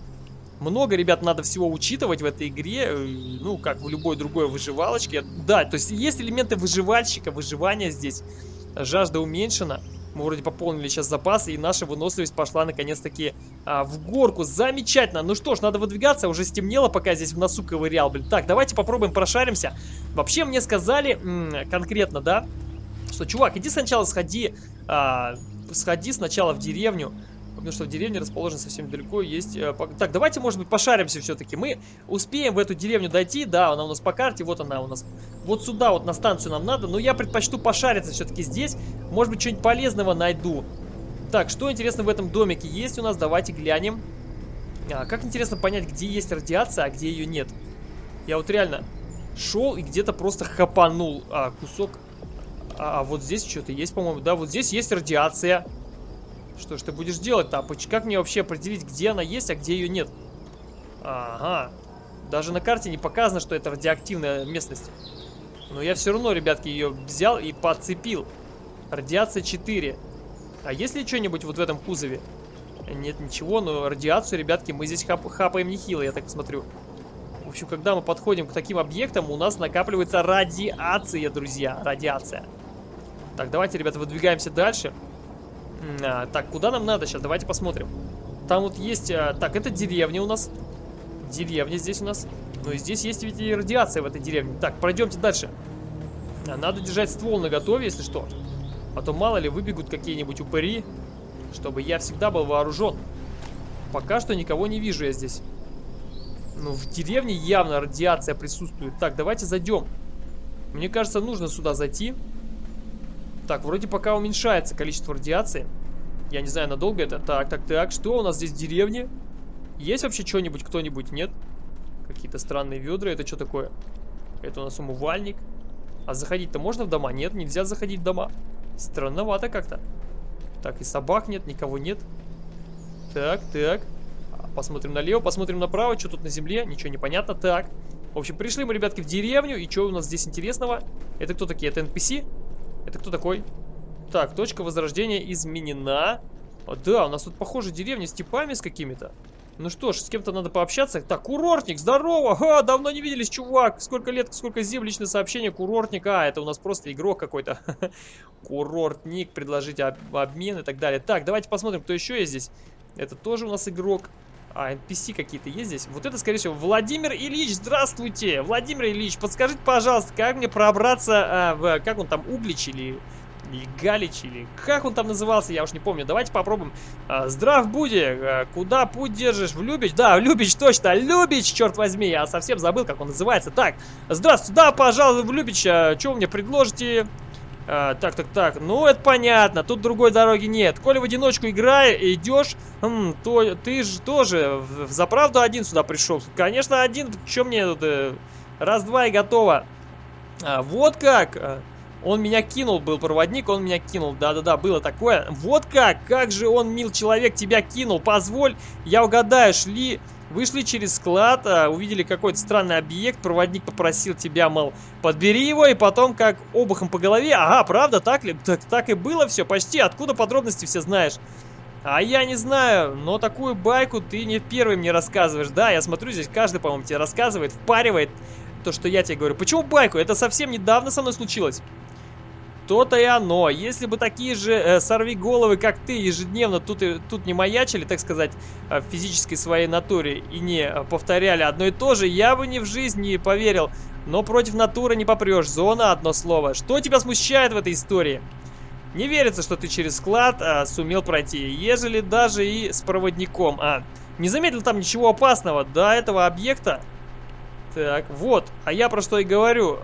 A: Много, ребят, надо всего учитывать в этой игре, э, ну, как в любой другой выживалочке. Да, то есть есть элементы выживальщика, выживания здесь. Жажда уменьшена. Мы вроде пополнили сейчас запасы, и наша выносливость пошла наконец-таки а, в горку. Замечательно. Ну что ж, надо выдвигаться. Уже стемнело, пока здесь в носу ковырял, блин. Так, давайте попробуем прошаримся. Вообще мне сказали конкретно, да, что, чувак, иди сначала сходи, а, сходи сначала в деревню, потому что в деревне расположен совсем далеко, есть... Э, так, давайте, может быть, пошаримся все-таки. Мы успеем в эту деревню дойти, да, она у нас по карте, вот она у нас. Вот сюда вот на станцию нам надо, но я предпочту пошариться все-таки здесь. Может быть, что-нибудь полезного найду. Так, что интересно в этом домике есть у нас, давайте глянем. А, как интересно понять, где есть радиация, а где ее нет. Я вот реально шел и где-то просто хапанул а, кусок. А, а вот здесь что-то есть, по-моему. Да, вот здесь есть радиация. Что ж ты будешь делать, Тапыч? Как мне вообще определить, где она есть, а где ее нет? Ага. Даже на карте не показано, что это радиоактивная местность. Но я все равно, ребятки, ее взял и подцепил. Радиация 4. А есть ли что-нибудь вот в этом кузове? Нет, ничего, но радиацию, ребятки, мы здесь хап хапаем нехило, я так смотрю. В общем, когда мы подходим к таким объектам, у нас накапливается радиация, друзья. Радиация. Так, давайте, ребята, выдвигаемся дальше. А, так, куда нам надо сейчас? Давайте посмотрим. Там вот есть... А, так, это деревня у нас. Деревня здесь у нас. Ну и здесь есть ведь и радиация в этой деревне. Так, пройдемте дальше. А, надо держать ствол на готове, если что. А то мало ли выбегут какие-нибудь упыри. Чтобы я всегда был вооружен. Пока что никого не вижу я здесь. Ну, в деревне явно радиация присутствует. Так, давайте зайдем. Мне кажется, нужно сюда зайти. Так, вроде пока уменьшается количество радиации. Я не знаю, надолго это. Так, так, так. Что у нас здесь в деревне? Есть вообще что-нибудь, кто-нибудь? Нет? Какие-то странные ведра. Это что такое? Это у нас умывальник. А заходить-то можно в дома? Нет, нельзя заходить в дома. Странновато как-то. Так, и собак нет, никого нет. Так, так. Посмотрим налево, посмотрим направо. Что тут на земле? Ничего не понятно. Так. В общем, пришли мы, ребятки, в деревню. И что у нас здесь интересного? Это кто такие? Это NPC? Это кто такой? Так, точка возрождения изменена. О, да, у нас тут, похоже, деревня с типами с какими-то. Ну что ж, с кем-то надо пообщаться. Так, курортник, здорово! Ха, давно не виделись, чувак! Сколько лет, сколько зим, личное сообщение, курортник. А, это у нас просто игрок какой-то. [LAUGHS] Курортник, предложить об обмен и так далее. Так, давайте посмотрим, кто еще есть здесь. Это тоже у нас игрок. А, NPC какие-то есть здесь? Вот это, скорее всего, Владимир Ильич, здравствуйте! Владимир Ильич, подскажите, пожалуйста, как мне пробраться а, в, как он там, Углич или, или Галич, или как он там назывался, я уж не помню. Давайте попробуем. А, здрав буди, а, куда путь держишь? В Любич? Да, в Любич, точно, Любич, черт возьми, я совсем забыл, как он называется. Так, здравствуйте, да, пожалуйста, в Любич, а, что вы мне предложите? А, так, так, так. Ну, это понятно. Тут другой дороги нет. Коли в одиночку играешь, идешь, хм, то ты же тоже за правду один сюда пришел. Конечно, один. Что мне тут? Э, Раз-два и готово. А, вот как. А, он меня кинул, был проводник, он меня кинул. Да-да-да, было такое. Вот как. Как же он, мил человек, тебя кинул. Позволь, я угадаю, шли... Вышли через склад, а, увидели какой-то странный объект, проводник попросил тебя, мол, подбери его, и потом как обухом по голове. Ага, правда, так ли? Так, так и было все, почти. Откуда подробности все знаешь? А я не знаю, но такую байку ты не первый мне рассказываешь. Да, я смотрю, здесь каждый, по-моему, тебе рассказывает, впаривает то, что я тебе говорю. Почему байку? Это совсем недавно со мной случилось. То-то и оно. Если бы такие же э, сорви-головы, как ты, ежедневно тут, и, тут не маячили, так сказать, э, в физической своей натуре и не э, повторяли одно и то же, я бы ни в жизни не поверил. Но против натуры не попрешь. Зона одно слово. Что тебя смущает в этой истории? Не верится, что ты через склад а, сумел пройти, ежели даже и с проводником. А, не заметил там ничего опасного до этого объекта? Так, вот. А я про что и говорю.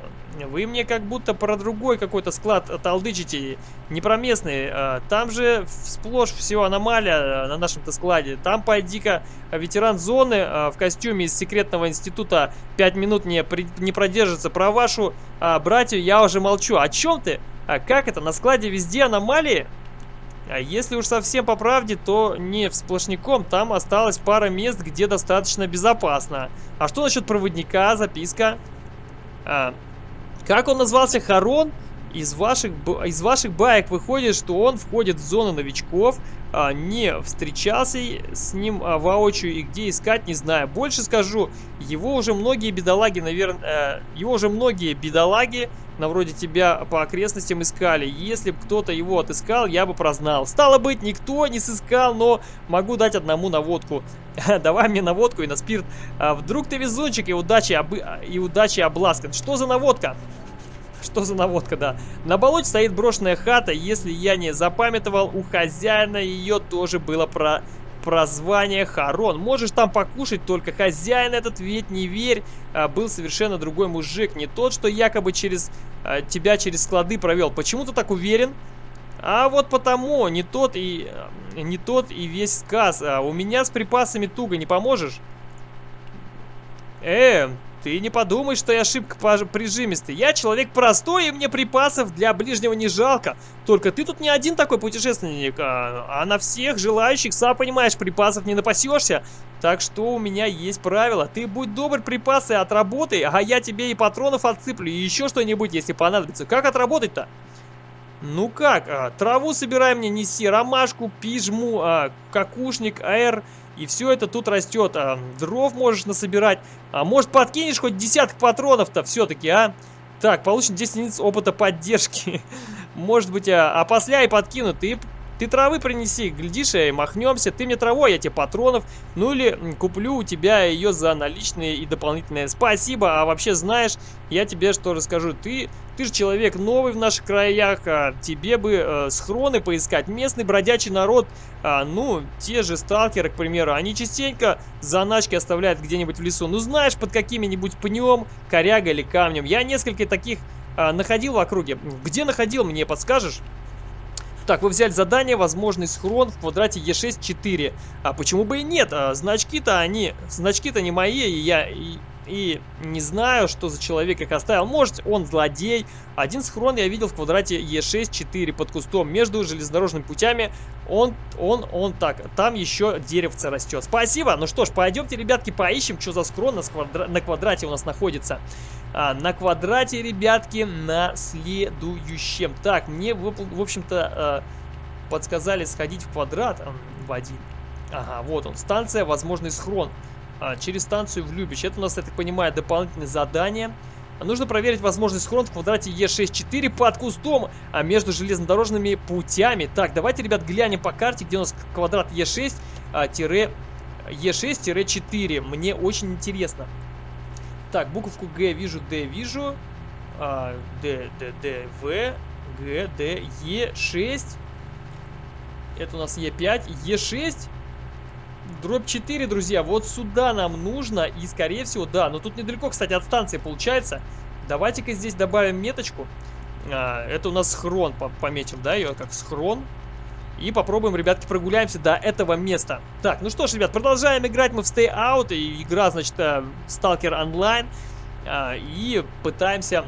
A: Вы мне как будто про другой какой-то склад толдычите, не про местный. А, там же сплошь все аномалия на нашем-то складе. Там, пойди-ка, ветеран зоны а, в костюме из секретного института 5 минут не, не продержится. Про вашу а, братью я уже молчу. О чем ты? А как это? На складе везде аномалии? А если уж совсем по правде, то не сплошняком. Там осталось пара мест, где достаточно безопасно. А что насчет проводника? Записка. А, как он назвался? Харон? Из ваших, из ваших баек выходит, что он входит в зону новичков, не встречался с ним а, воочию и где искать, не знаю. Больше скажу, его уже многие бедолаги, наверное, э, его уже многие бедолаги, на вроде тебя, по окрестностям искали. Если бы кто-то его отыскал, я бы прознал. Стало быть, никто не сыскал, но могу дать одному наводку. [LAUGHS] Давай мне наводку и на спирт. А вдруг ты везунчик и удачи, об... и удачи обласкан. Что за наводка? Что за наводка, да. На болоте стоит брошенная хата. Если я не запамятовал, у хозяина ее тоже было про прозвание Харон. Можешь там покушать, только хозяин этот, ведь не верь, а, был совершенно другой мужик. Не тот, что якобы через а, тебя через склады провел. Почему ты так уверен? А вот потому, не тот и не тот и весь сказ. А у меня с припасами туго, не поможешь? Э, ты не подумай, что я шибко прижимистый. Я человек простой, и мне припасов для ближнего не жалко. Только ты тут не один такой путешественник, а, а на всех желающих, сам понимаешь, припасов не напасешься. Так что у меня есть правило. Ты будь добр, припасы отработай, а я тебе и патронов отсыплю, и еще что-нибудь, если понадобится. Как отработать-то? Ну как, а, траву собирай мне, неси, ромашку, пижму, а, какушник, аэр... И все это тут растет. А, дров можешь насобирать. А может подкинешь хоть десяток патронов-то все-таки, а? Так, получен 10 единиц опыта поддержки. [LAUGHS] Может быть, а, а после и подкину. Ты ты травы принеси, глядишь, и махнемся. Ты мне травой, я тебе патронов. Ну или куплю у тебя ее за наличные и дополнительные. Спасибо, а вообще знаешь, я тебе что расскажу. Ты, ты же человек новый в наших краях, а тебе бы э, схроны поискать. Местный бродячий народ, а, ну, те же сталкеры, к примеру, они частенько заначки оставляют где-нибудь в лесу. Ну знаешь, под какими-нибудь пнем, корягой или камнем. Я несколько таких а, находил в округе. Где находил, мне подскажешь? Так, вы взяли задание, возможный схрон в квадрате Е6-4. А почему бы и нет? А, значки-то они... Значки-то не мои, и я... И, и не знаю, что за человек их оставил. Может, он злодей. Один схрон я видел в квадрате Е6-4 под кустом. Между железнодорожными путями он, он, он так. Там еще деревце растет. Спасибо. Ну что ж, пойдемте, ребятки, поищем, что за схрон на, на квадрате у нас находится. А, на квадрате, ребятки, на следующем. Так, мне, в, общем-то, а, подсказали сходить в квадрат в один. Ага, вот он. Станция, возможный схрон. А, через станцию в Любич. Это у нас, я так понимаю, дополнительное задание. Нужно проверить возможный схрон в квадрате Е64 под кустом а между железнодорожными путями. Так, давайте, ребят, глянем по карте, где у нас квадрат Е6 Е6-4. Мне очень интересно. Так, буковку Г вижу, Д вижу. А, Д, Д, Д, В, Г, Д, Е, 6. Это у нас Е5, Е6. Дробь 4, друзья, вот сюда нам нужно. И, скорее всего, да, но тут недалеко, кстати, от станции получается. Давайте-ка здесь добавим меточку. А, это у нас схрон, пометим, да, ее как схрон. И попробуем, ребятки, прогуляемся до этого места. Так, ну что ж, ребят, продолжаем играть мы в Stay Out. И игра, значит, э, Stalker Online. А, и пытаемся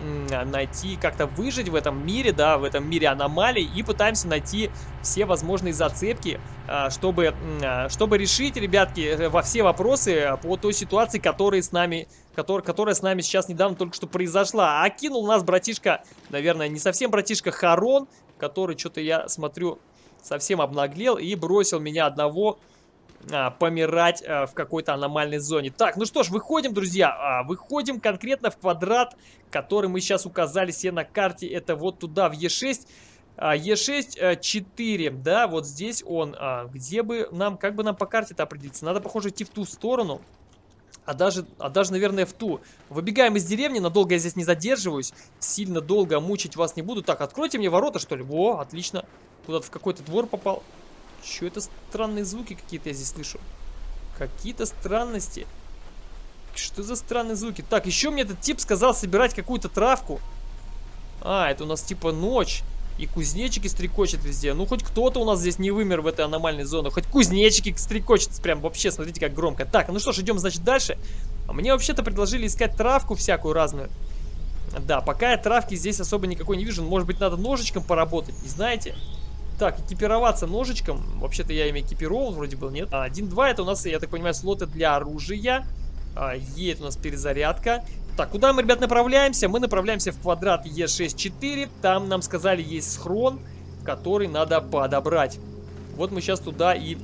A: найти, как-то выжить в этом мире, да, в этом мире аномалий. И пытаемся найти все возможные зацепки, а, чтобы, а, чтобы решить, ребятки, э, во все вопросы по той ситуации, которая с нами который, которая с нами сейчас недавно только что произошла. А кинул нас братишка, наверное, не совсем братишка Харон, который, что-то я смотрю, совсем обнаглел и бросил меня одного а, помирать а, в какой-то аномальной зоне. Так, ну что ж, выходим, друзья. А, выходим конкретно в квадрат, который мы сейчас указали себе на карте. Это вот туда, в Е6. А, Е6, 4, да, вот здесь он. А, где бы нам, как бы нам по карте-то определиться? Надо, похоже, идти в ту сторону. А даже, а даже, наверное, в ту. Выбегаем из деревни, надолго я здесь не задерживаюсь. Сильно долго мучить вас не буду. Так, откройте мне ворота, что ли? Во, отлично. Куда-то в какой-то двор попал. Что это странные звуки какие-то я здесь слышу? Какие-то странности. Что за странные звуки? Так, еще мне этот тип сказал собирать какую-то травку. А, это у нас типа ночь. И кузнечики стрекочет везде. Ну, хоть кто-то у нас здесь не вымер в этой аномальной зоне. Хоть кузнечики стрекочет прям вообще, смотрите, как громко. Так, ну что ж, идем, значит, дальше. А мне вообще-то предложили искать травку всякую разную. Да, пока я травки здесь особо никакой не вижу. Может быть, надо ножичком поработать, не знаете? Так, экипироваться ножичком. Вообще-то я ими экипировал, вроде был, нет? Один, два, это у нас, я так понимаю, слоты для оружия. А, Е, это у нас перезарядка. Так, куда мы, ребят, направляемся? Мы направляемся в квадрат Е64. Там нам сказали, есть схрон, который надо подобрать. Вот мы сейчас туда и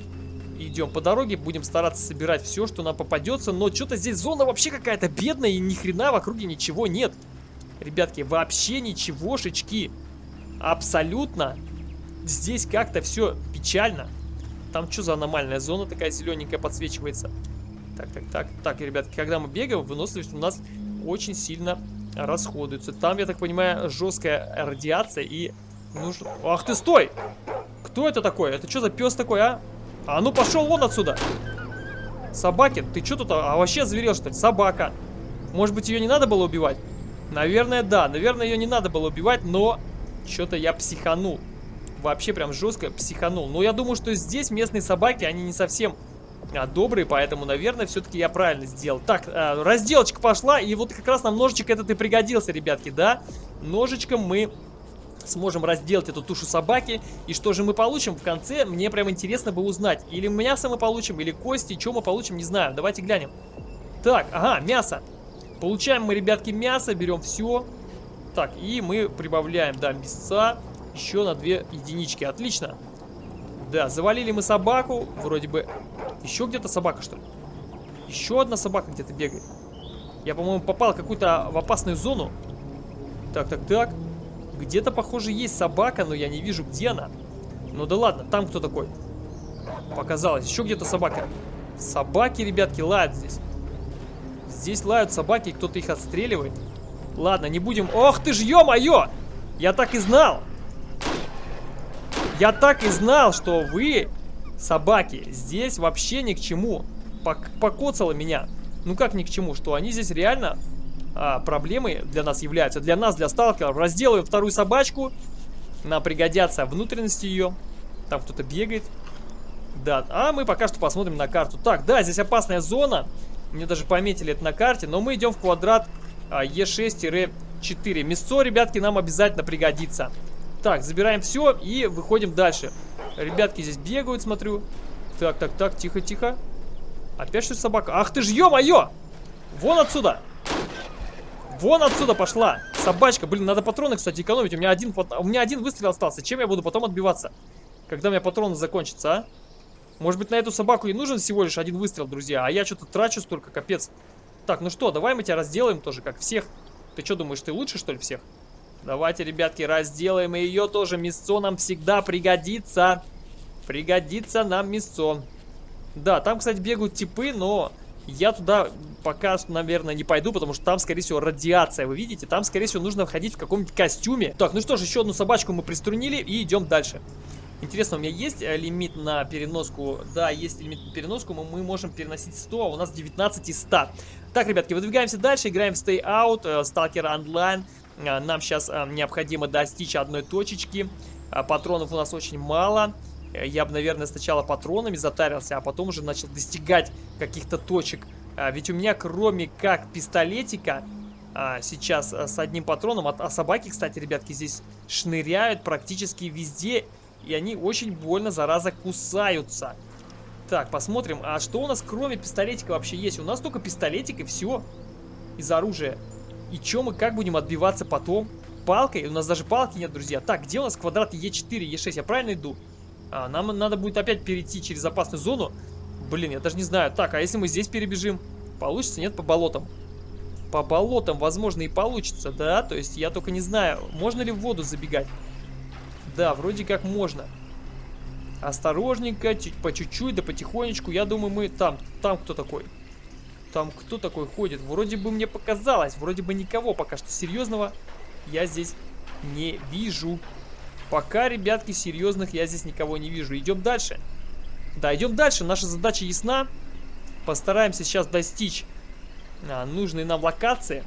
A: идем по дороге. Будем стараться собирать все, что нам попадется. Но что-то здесь зона вообще какая-то бедная и ни хрена в округе ничего нет. Ребятки, вообще ничегошечки. Абсолютно. Здесь как-то все печально. Там что за аномальная зона такая зелененькая подсвечивается? Так, так, так. Так, ребятки, когда мы бегаем, выносливость у нас очень сильно расходуется. Там, я так понимаю, жесткая радиация и нужно... Ах ты, стой! Кто это такой? Это что за пес такой, а? А ну пошел вон отсюда! Собаки, ты что тут а, вообще зверел, что ли? Собака. Может быть, ее не надо было убивать? Наверное, да. Наверное, ее не надо было убивать, но что-то я психанул. Вообще прям жестко психанул. Но я думаю, что здесь местные собаки, они не совсем а, добрый, поэтому, наверное, все-таки я правильно сделал. Так, а, разделочка пошла, и вот как раз нам ножичек этот и пригодился, ребятки, да? Ножичком мы сможем разделать эту тушу собаки. И что же мы получим в конце, мне прям интересно бы узнать. Или мясо мы получим, или кости, что мы получим, не знаю. Давайте глянем. Так, ага, мясо. Получаем мы, ребятки, мясо, берем все. Так, и мы прибавляем, да, мясца еще на две единички. Отлично. Да, завалили мы собаку, вроде бы еще где-то собака, что ли? Еще одна собака где-то бегает. Я, по-моему, попал какую-то в опасную зону. Так, так, так. Где-то, похоже, есть собака, но я не вижу, где она. Ну да ладно, там кто такой? Показалось. Еще где-то собака. Собаки, ребятки, лают здесь. Здесь лают собаки, кто-то их отстреливает. Ладно, не будем... Ох ты ж, ё-моё! Я так и знал! Я так и знал, что вы собаки здесь вообще ни к чему. Пок покоцало меня. Ну как ни к чему, что они здесь реально а, проблемой для нас являются. Для нас, для сталкеров. Разделаем вторую собачку. Нам пригодятся внутренности ее. Там кто-то бегает. Да, а мы пока что посмотрим на карту. Так, да, здесь опасная зона. Мне даже пометили это на карте. Но мы идем в квадрат а, Е6-4. Мясо, ребятки, нам обязательно пригодится. Так, забираем все и выходим дальше. Ребятки здесь бегают, смотрю. Так, так, так, тихо, тихо. Опять что собака? Ах ты ж, ё-моё! Вон отсюда! Вон отсюда пошла! Собачка, блин, надо патроны, кстати, экономить. У меня один, у меня один выстрел остался. Чем я буду потом отбиваться? Когда у меня патроны закончатся, а? Может быть, на эту собаку и нужен всего лишь один выстрел, друзья. А я что-то трачу столько, капец. Так, ну что, давай мы тебя разделаем тоже, как всех. Ты что думаешь, ты лучше, что ли, всех? Давайте, ребятки, разделаем ее тоже. Мясо нам всегда пригодится. Пригодится нам мясо. Да, там, кстати, бегают типы, но я туда пока, наверное, не пойду, потому что там, скорее всего, радиация. Вы видите? Там, скорее всего, нужно входить в каком-нибудь костюме. Так, ну что ж, еще одну собачку мы приструнили и идем дальше. Интересно, у меня есть э, лимит на переноску? Да, есть лимит на переноску, мы, можем переносить 100, а у нас 19 из 100. Так, ребятки, выдвигаемся дальше, играем в Stay Out, э, Stalker Online. А, нам сейчас а, необходимо достичь одной точечки. А, патронов у нас очень мало. Я бы, наверное, сначала патронами затарился, а потом уже начал достигать каких-то точек. Ведь у меня, кроме как пистолетика, сейчас с одним патроном, а собаки, кстати, ребятки, здесь шныряют практически везде, и они очень больно, зараза, кусаются. Так, посмотрим, а что у нас кроме пистолетика вообще есть? У нас только пистолетик и все из оружия. И чё мы как будем отбиваться потом? Палкой? У нас даже палки нет, друзья. Так, где у нас квадрат Е4, Е6? Я правильно иду? А, нам надо будет опять перейти через опасную зону. Блин, я даже не знаю. Так, а если мы здесь перебежим? Получится? Нет, по болотам. По болотам, возможно, и получится, да? То есть я только не знаю, можно ли в воду забегать. Да, вроде как можно. Осторожненько, по чуть-чуть, да потихонечку. Я думаю, мы там. Там кто такой? Там кто такой ходит? Вроде бы мне показалось. Вроде бы никого пока что серьезного я здесь не вижу. Пока, ребятки, серьезных я здесь никого не вижу. Идем дальше. Да, идем дальше. Наша задача ясна. Постараемся сейчас достичь а, нужные нам локации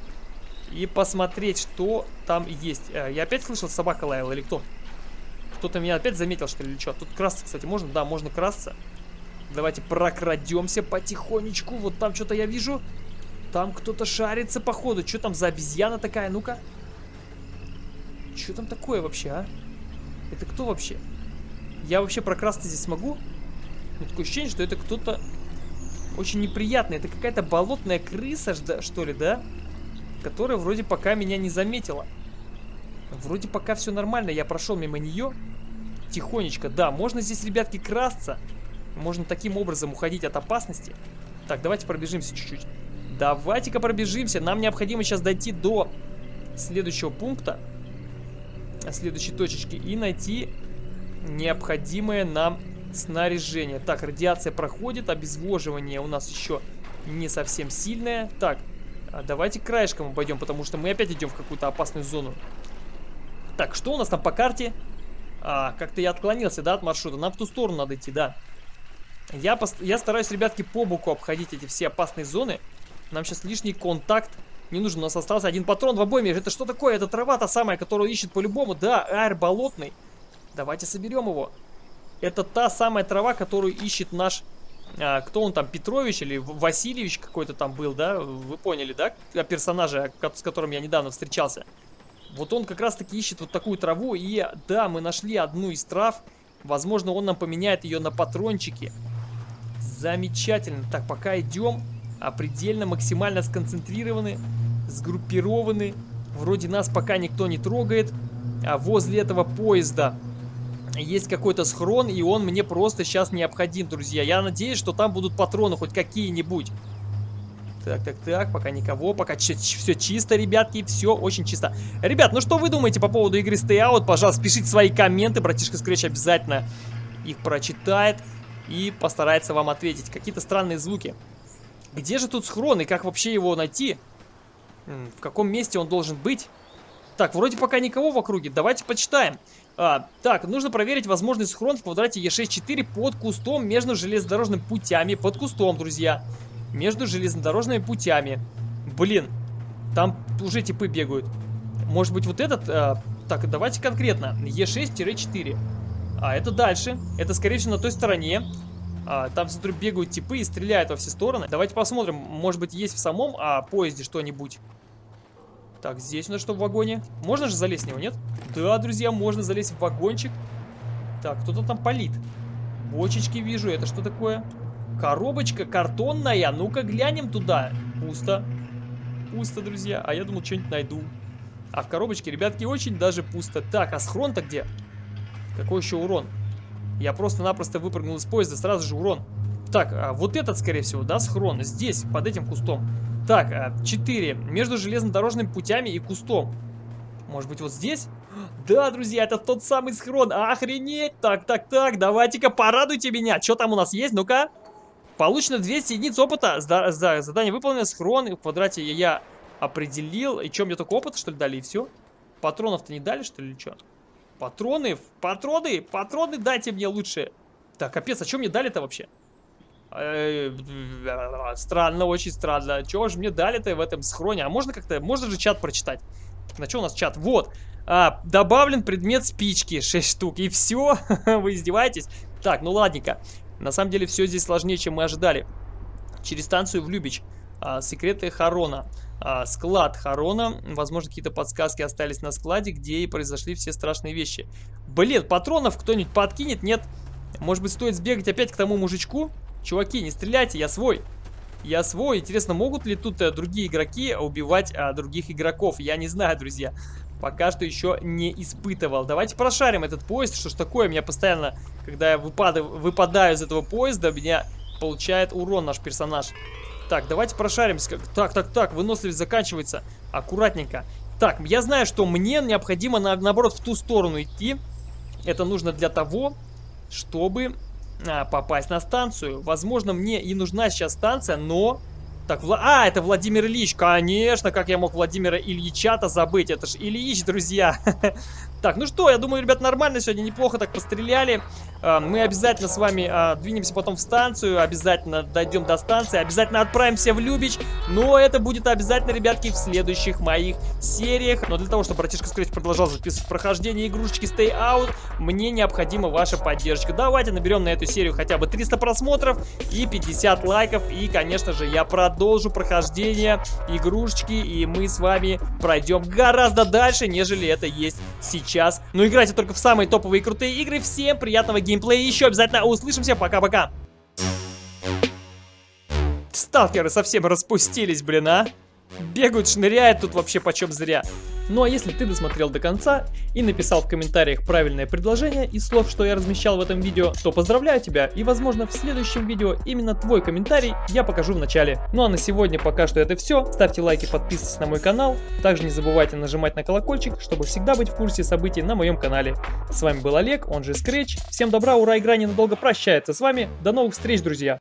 A: и посмотреть, что там есть. А, я опять слышал, собака лаяла или кто? Кто-то меня опять заметил, что ли, или что? Тут красться, кстати, можно? Да, можно красться. Давайте прокрадемся потихонечку. Вот там что-то я вижу. Там кто-то шарится, походу. Что там за обезьяна такая? Ну-ка. Что там такое вообще, а? Это кто вообще? Я вообще прокрасться здесь смогу? Ну, такое ощущение, что это кто-то очень неприятный. Это какая-то болотная крыса, что ли, да? Которая вроде пока меня не заметила. Вроде пока все нормально. Я прошел мимо нее. Тихонечко. Да, можно здесь, ребятки, красться. Можно таким образом уходить от опасности. Так, давайте пробежимся чуть-чуть. Давайте-ка пробежимся. Нам необходимо сейчас дойти до следующего пункта. Следующей точечки. И найти необходимое нам снаряжение. Так, радиация проходит. Обезвоживание у нас еще не совсем сильное. Так, а давайте краешком обойдем, потому что мы опять идем в какую-то опасную зону. Так, что у нас там по карте? А, как-то я отклонился, да, от маршрута. Нам в ту сторону надо идти, да. Я, я стараюсь, ребятки, по боку обходить эти все опасные зоны. Нам сейчас лишний контакт не нужен. У нас остался один патрон в обойме. Это что такое? Это трава та самая, которую ищет по-любому. Да, аэр болотный. Давайте соберем его. Это та самая трава, которую ищет наш... А, кто он там, Петрович или Васильевич какой-то там был, да? Вы поняли, да? Персонажа, с которым я недавно встречался. Вот он как раз-таки ищет вот такую траву. И да, мы нашли одну из трав. Возможно, он нам поменяет ее на патрончики. Замечательно. Так, пока идем. Предельно максимально сконцентрированы, сгруппированы. Вроде нас пока никто не трогает. А возле этого поезда есть какой-то схрон, и он мне просто сейчас необходим, друзья. Я надеюсь, что там будут патроны хоть какие-нибудь. Так, так, так, пока никого, пока все чисто, ребятки, все очень чисто. Ребят, ну что вы думаете по поводу игры Stay Out? Пожалуйста, пишите свои комменты, братишка Scratch обязательно их прочитает и постарается вам ответить. Какие-то странные звуки. Где же тут схрон и как вообще его найти? В каком месте он должен быть? Так, вроде пока никого в округе, давайте почитаем. А, так, нужно проверить возможный схрон в квадрате Е64 под кустом между железнодорожными путями. Под кустом, друзья между железнодорожными путями. Блин, там уже типы бегают. Может быть вот этот... Э, так, давайте конкретно. Е6-4. А, это дальше. Это, скорее всего, на той стороне. А, там, смотрю, бегают типы и стреляют во все стороны. Давайте посмотрим. Может быть, есть в самом а, поезде что-нибудь. Так, здесь у нас что в вагоне? Можно же залезть в него, нет? Да, друзья, можно залезть в вагончик. Так, кто-то там палит. Бочечки вижу. Это что такое? Коробочка картонная. Ну-ка глянем туда. Пусто. Пусто, друзья. А я думал, что-нибудь найду. А в коробочке, ребятки, очень даже пусто. Так, а схрон-то где? Какой еще урон? Я просто-напросто выпрыгнул из поезда, сразу же урон. Так, а вот этот, скорее всего, да, схрон. Здесь, под этим кустом. Так, 4. А, Между железнодорожными путями и кустом. Может быть, вот здесь? [GASPS] Да, друзья, это тот самый схрон. Охренеть! Так, так, так, давайте-ка порадуйте меня. Что там у нас есть? Ну-ка. Получено 200 единиц опыта. Задание выполнено. Схрон в квадрате я определил. И что, мне только опыта, что ли, дали, и все? Патронов-то не дали, что ли, или что? Патроны? Патроны? Патроны дайте мне лучше. Так, капец, а что мне дали-то вообще? Э, странно, очень странно. Чего же мне дали-то в этом схроне? А можно как-то, можно же чат прочитать? На что у нас чат? Вот. А, добавлен предмет спички, 6 штук. И все? [LAUGHS] Вы издеваетесь? Так, ну ладненько. На самом деле все здесь сложнее, чем мы ожидали. Через станцию в Любич. А, секреты Харона. А, склад Харона. Возможно, какие-то подсказки остались на складе, где и произошли все страшные вещи. Блин, патронов кто-нибудь подкинет? Нет. Может быть, стоит сбегать опять к тому мужичку? Чуваки, не стреляйте, я свой. Я свой. Интересно, могут ли тут а, другие игроки убивать а, других игроков? Я не знаю, друзья. Пока что еще не испытывал. Давайте прошарим этот поезд. Что ж такое? Меня постоянно, когда я выпадаю, выпадаю из этого поезда, меня получает урон наш персонаж. Так, давайте прошаримся. Так, так, так, выносливость заканчивается. Аккуратненько. Так, я знаю, что мне необходимо, на, наоборот, в ту сторону идти. Это нужно для того, чтобы а, попасть на станцию. Возможно, мне и нужна сейчас станция, но Так, Вла... а, это Владимир Ильич, конечно, как я мог Владимира Ильича-то забыть, это ж Ильич, друзья. [LAUGHS] Так, ну что, я думаю, ребят, нормально сегодня, неплохо так постреляли. А, мы обязательно с вами а, двинемся потом в станцию, обязательно дойдем до станции, обязательно отправимся в Любич. Но это будет обязательно, ребятки, в следующих моих сериях. Но для того, чтобы братишка Scratch продолжал записывать прохождение игрушечки Stay Out, мне необходима ваша поддержка. Давайте наберем на эту серию хотя бы 300 просмотров и 50 лайков. И, конечно же, я продолжу прохождение игрушечки, и мы с вами пройдем гораздо дальше, нежели это есть сейчас. Но играйте только в самые топовые и крутые игры. Всем приятного геймплея. Еще обязательно услышимся. Пока-пока. Сталкеры совсем распустились, блин, а? Бегают, шныряют тут вообще почем зря. Ну а если ты досмотрел до конца и написал в комментариях правильное предложение из слов, что я размещал в этом видео, то поздравляю тебя и возможно в следующем видео именно твой комментарий я покажу в начале. Ну а на сегодня пока что это все. Ставьте лайки, подписывайтесь на мой канал. Также не забывайте нажимать на колокольчик, чтобы всегда быть в курсе событий на моем канале. С вами был Олег, он же Scratch. Всем добра, ура, игра ненадолго прощается с вами. До новых встреч, друзья!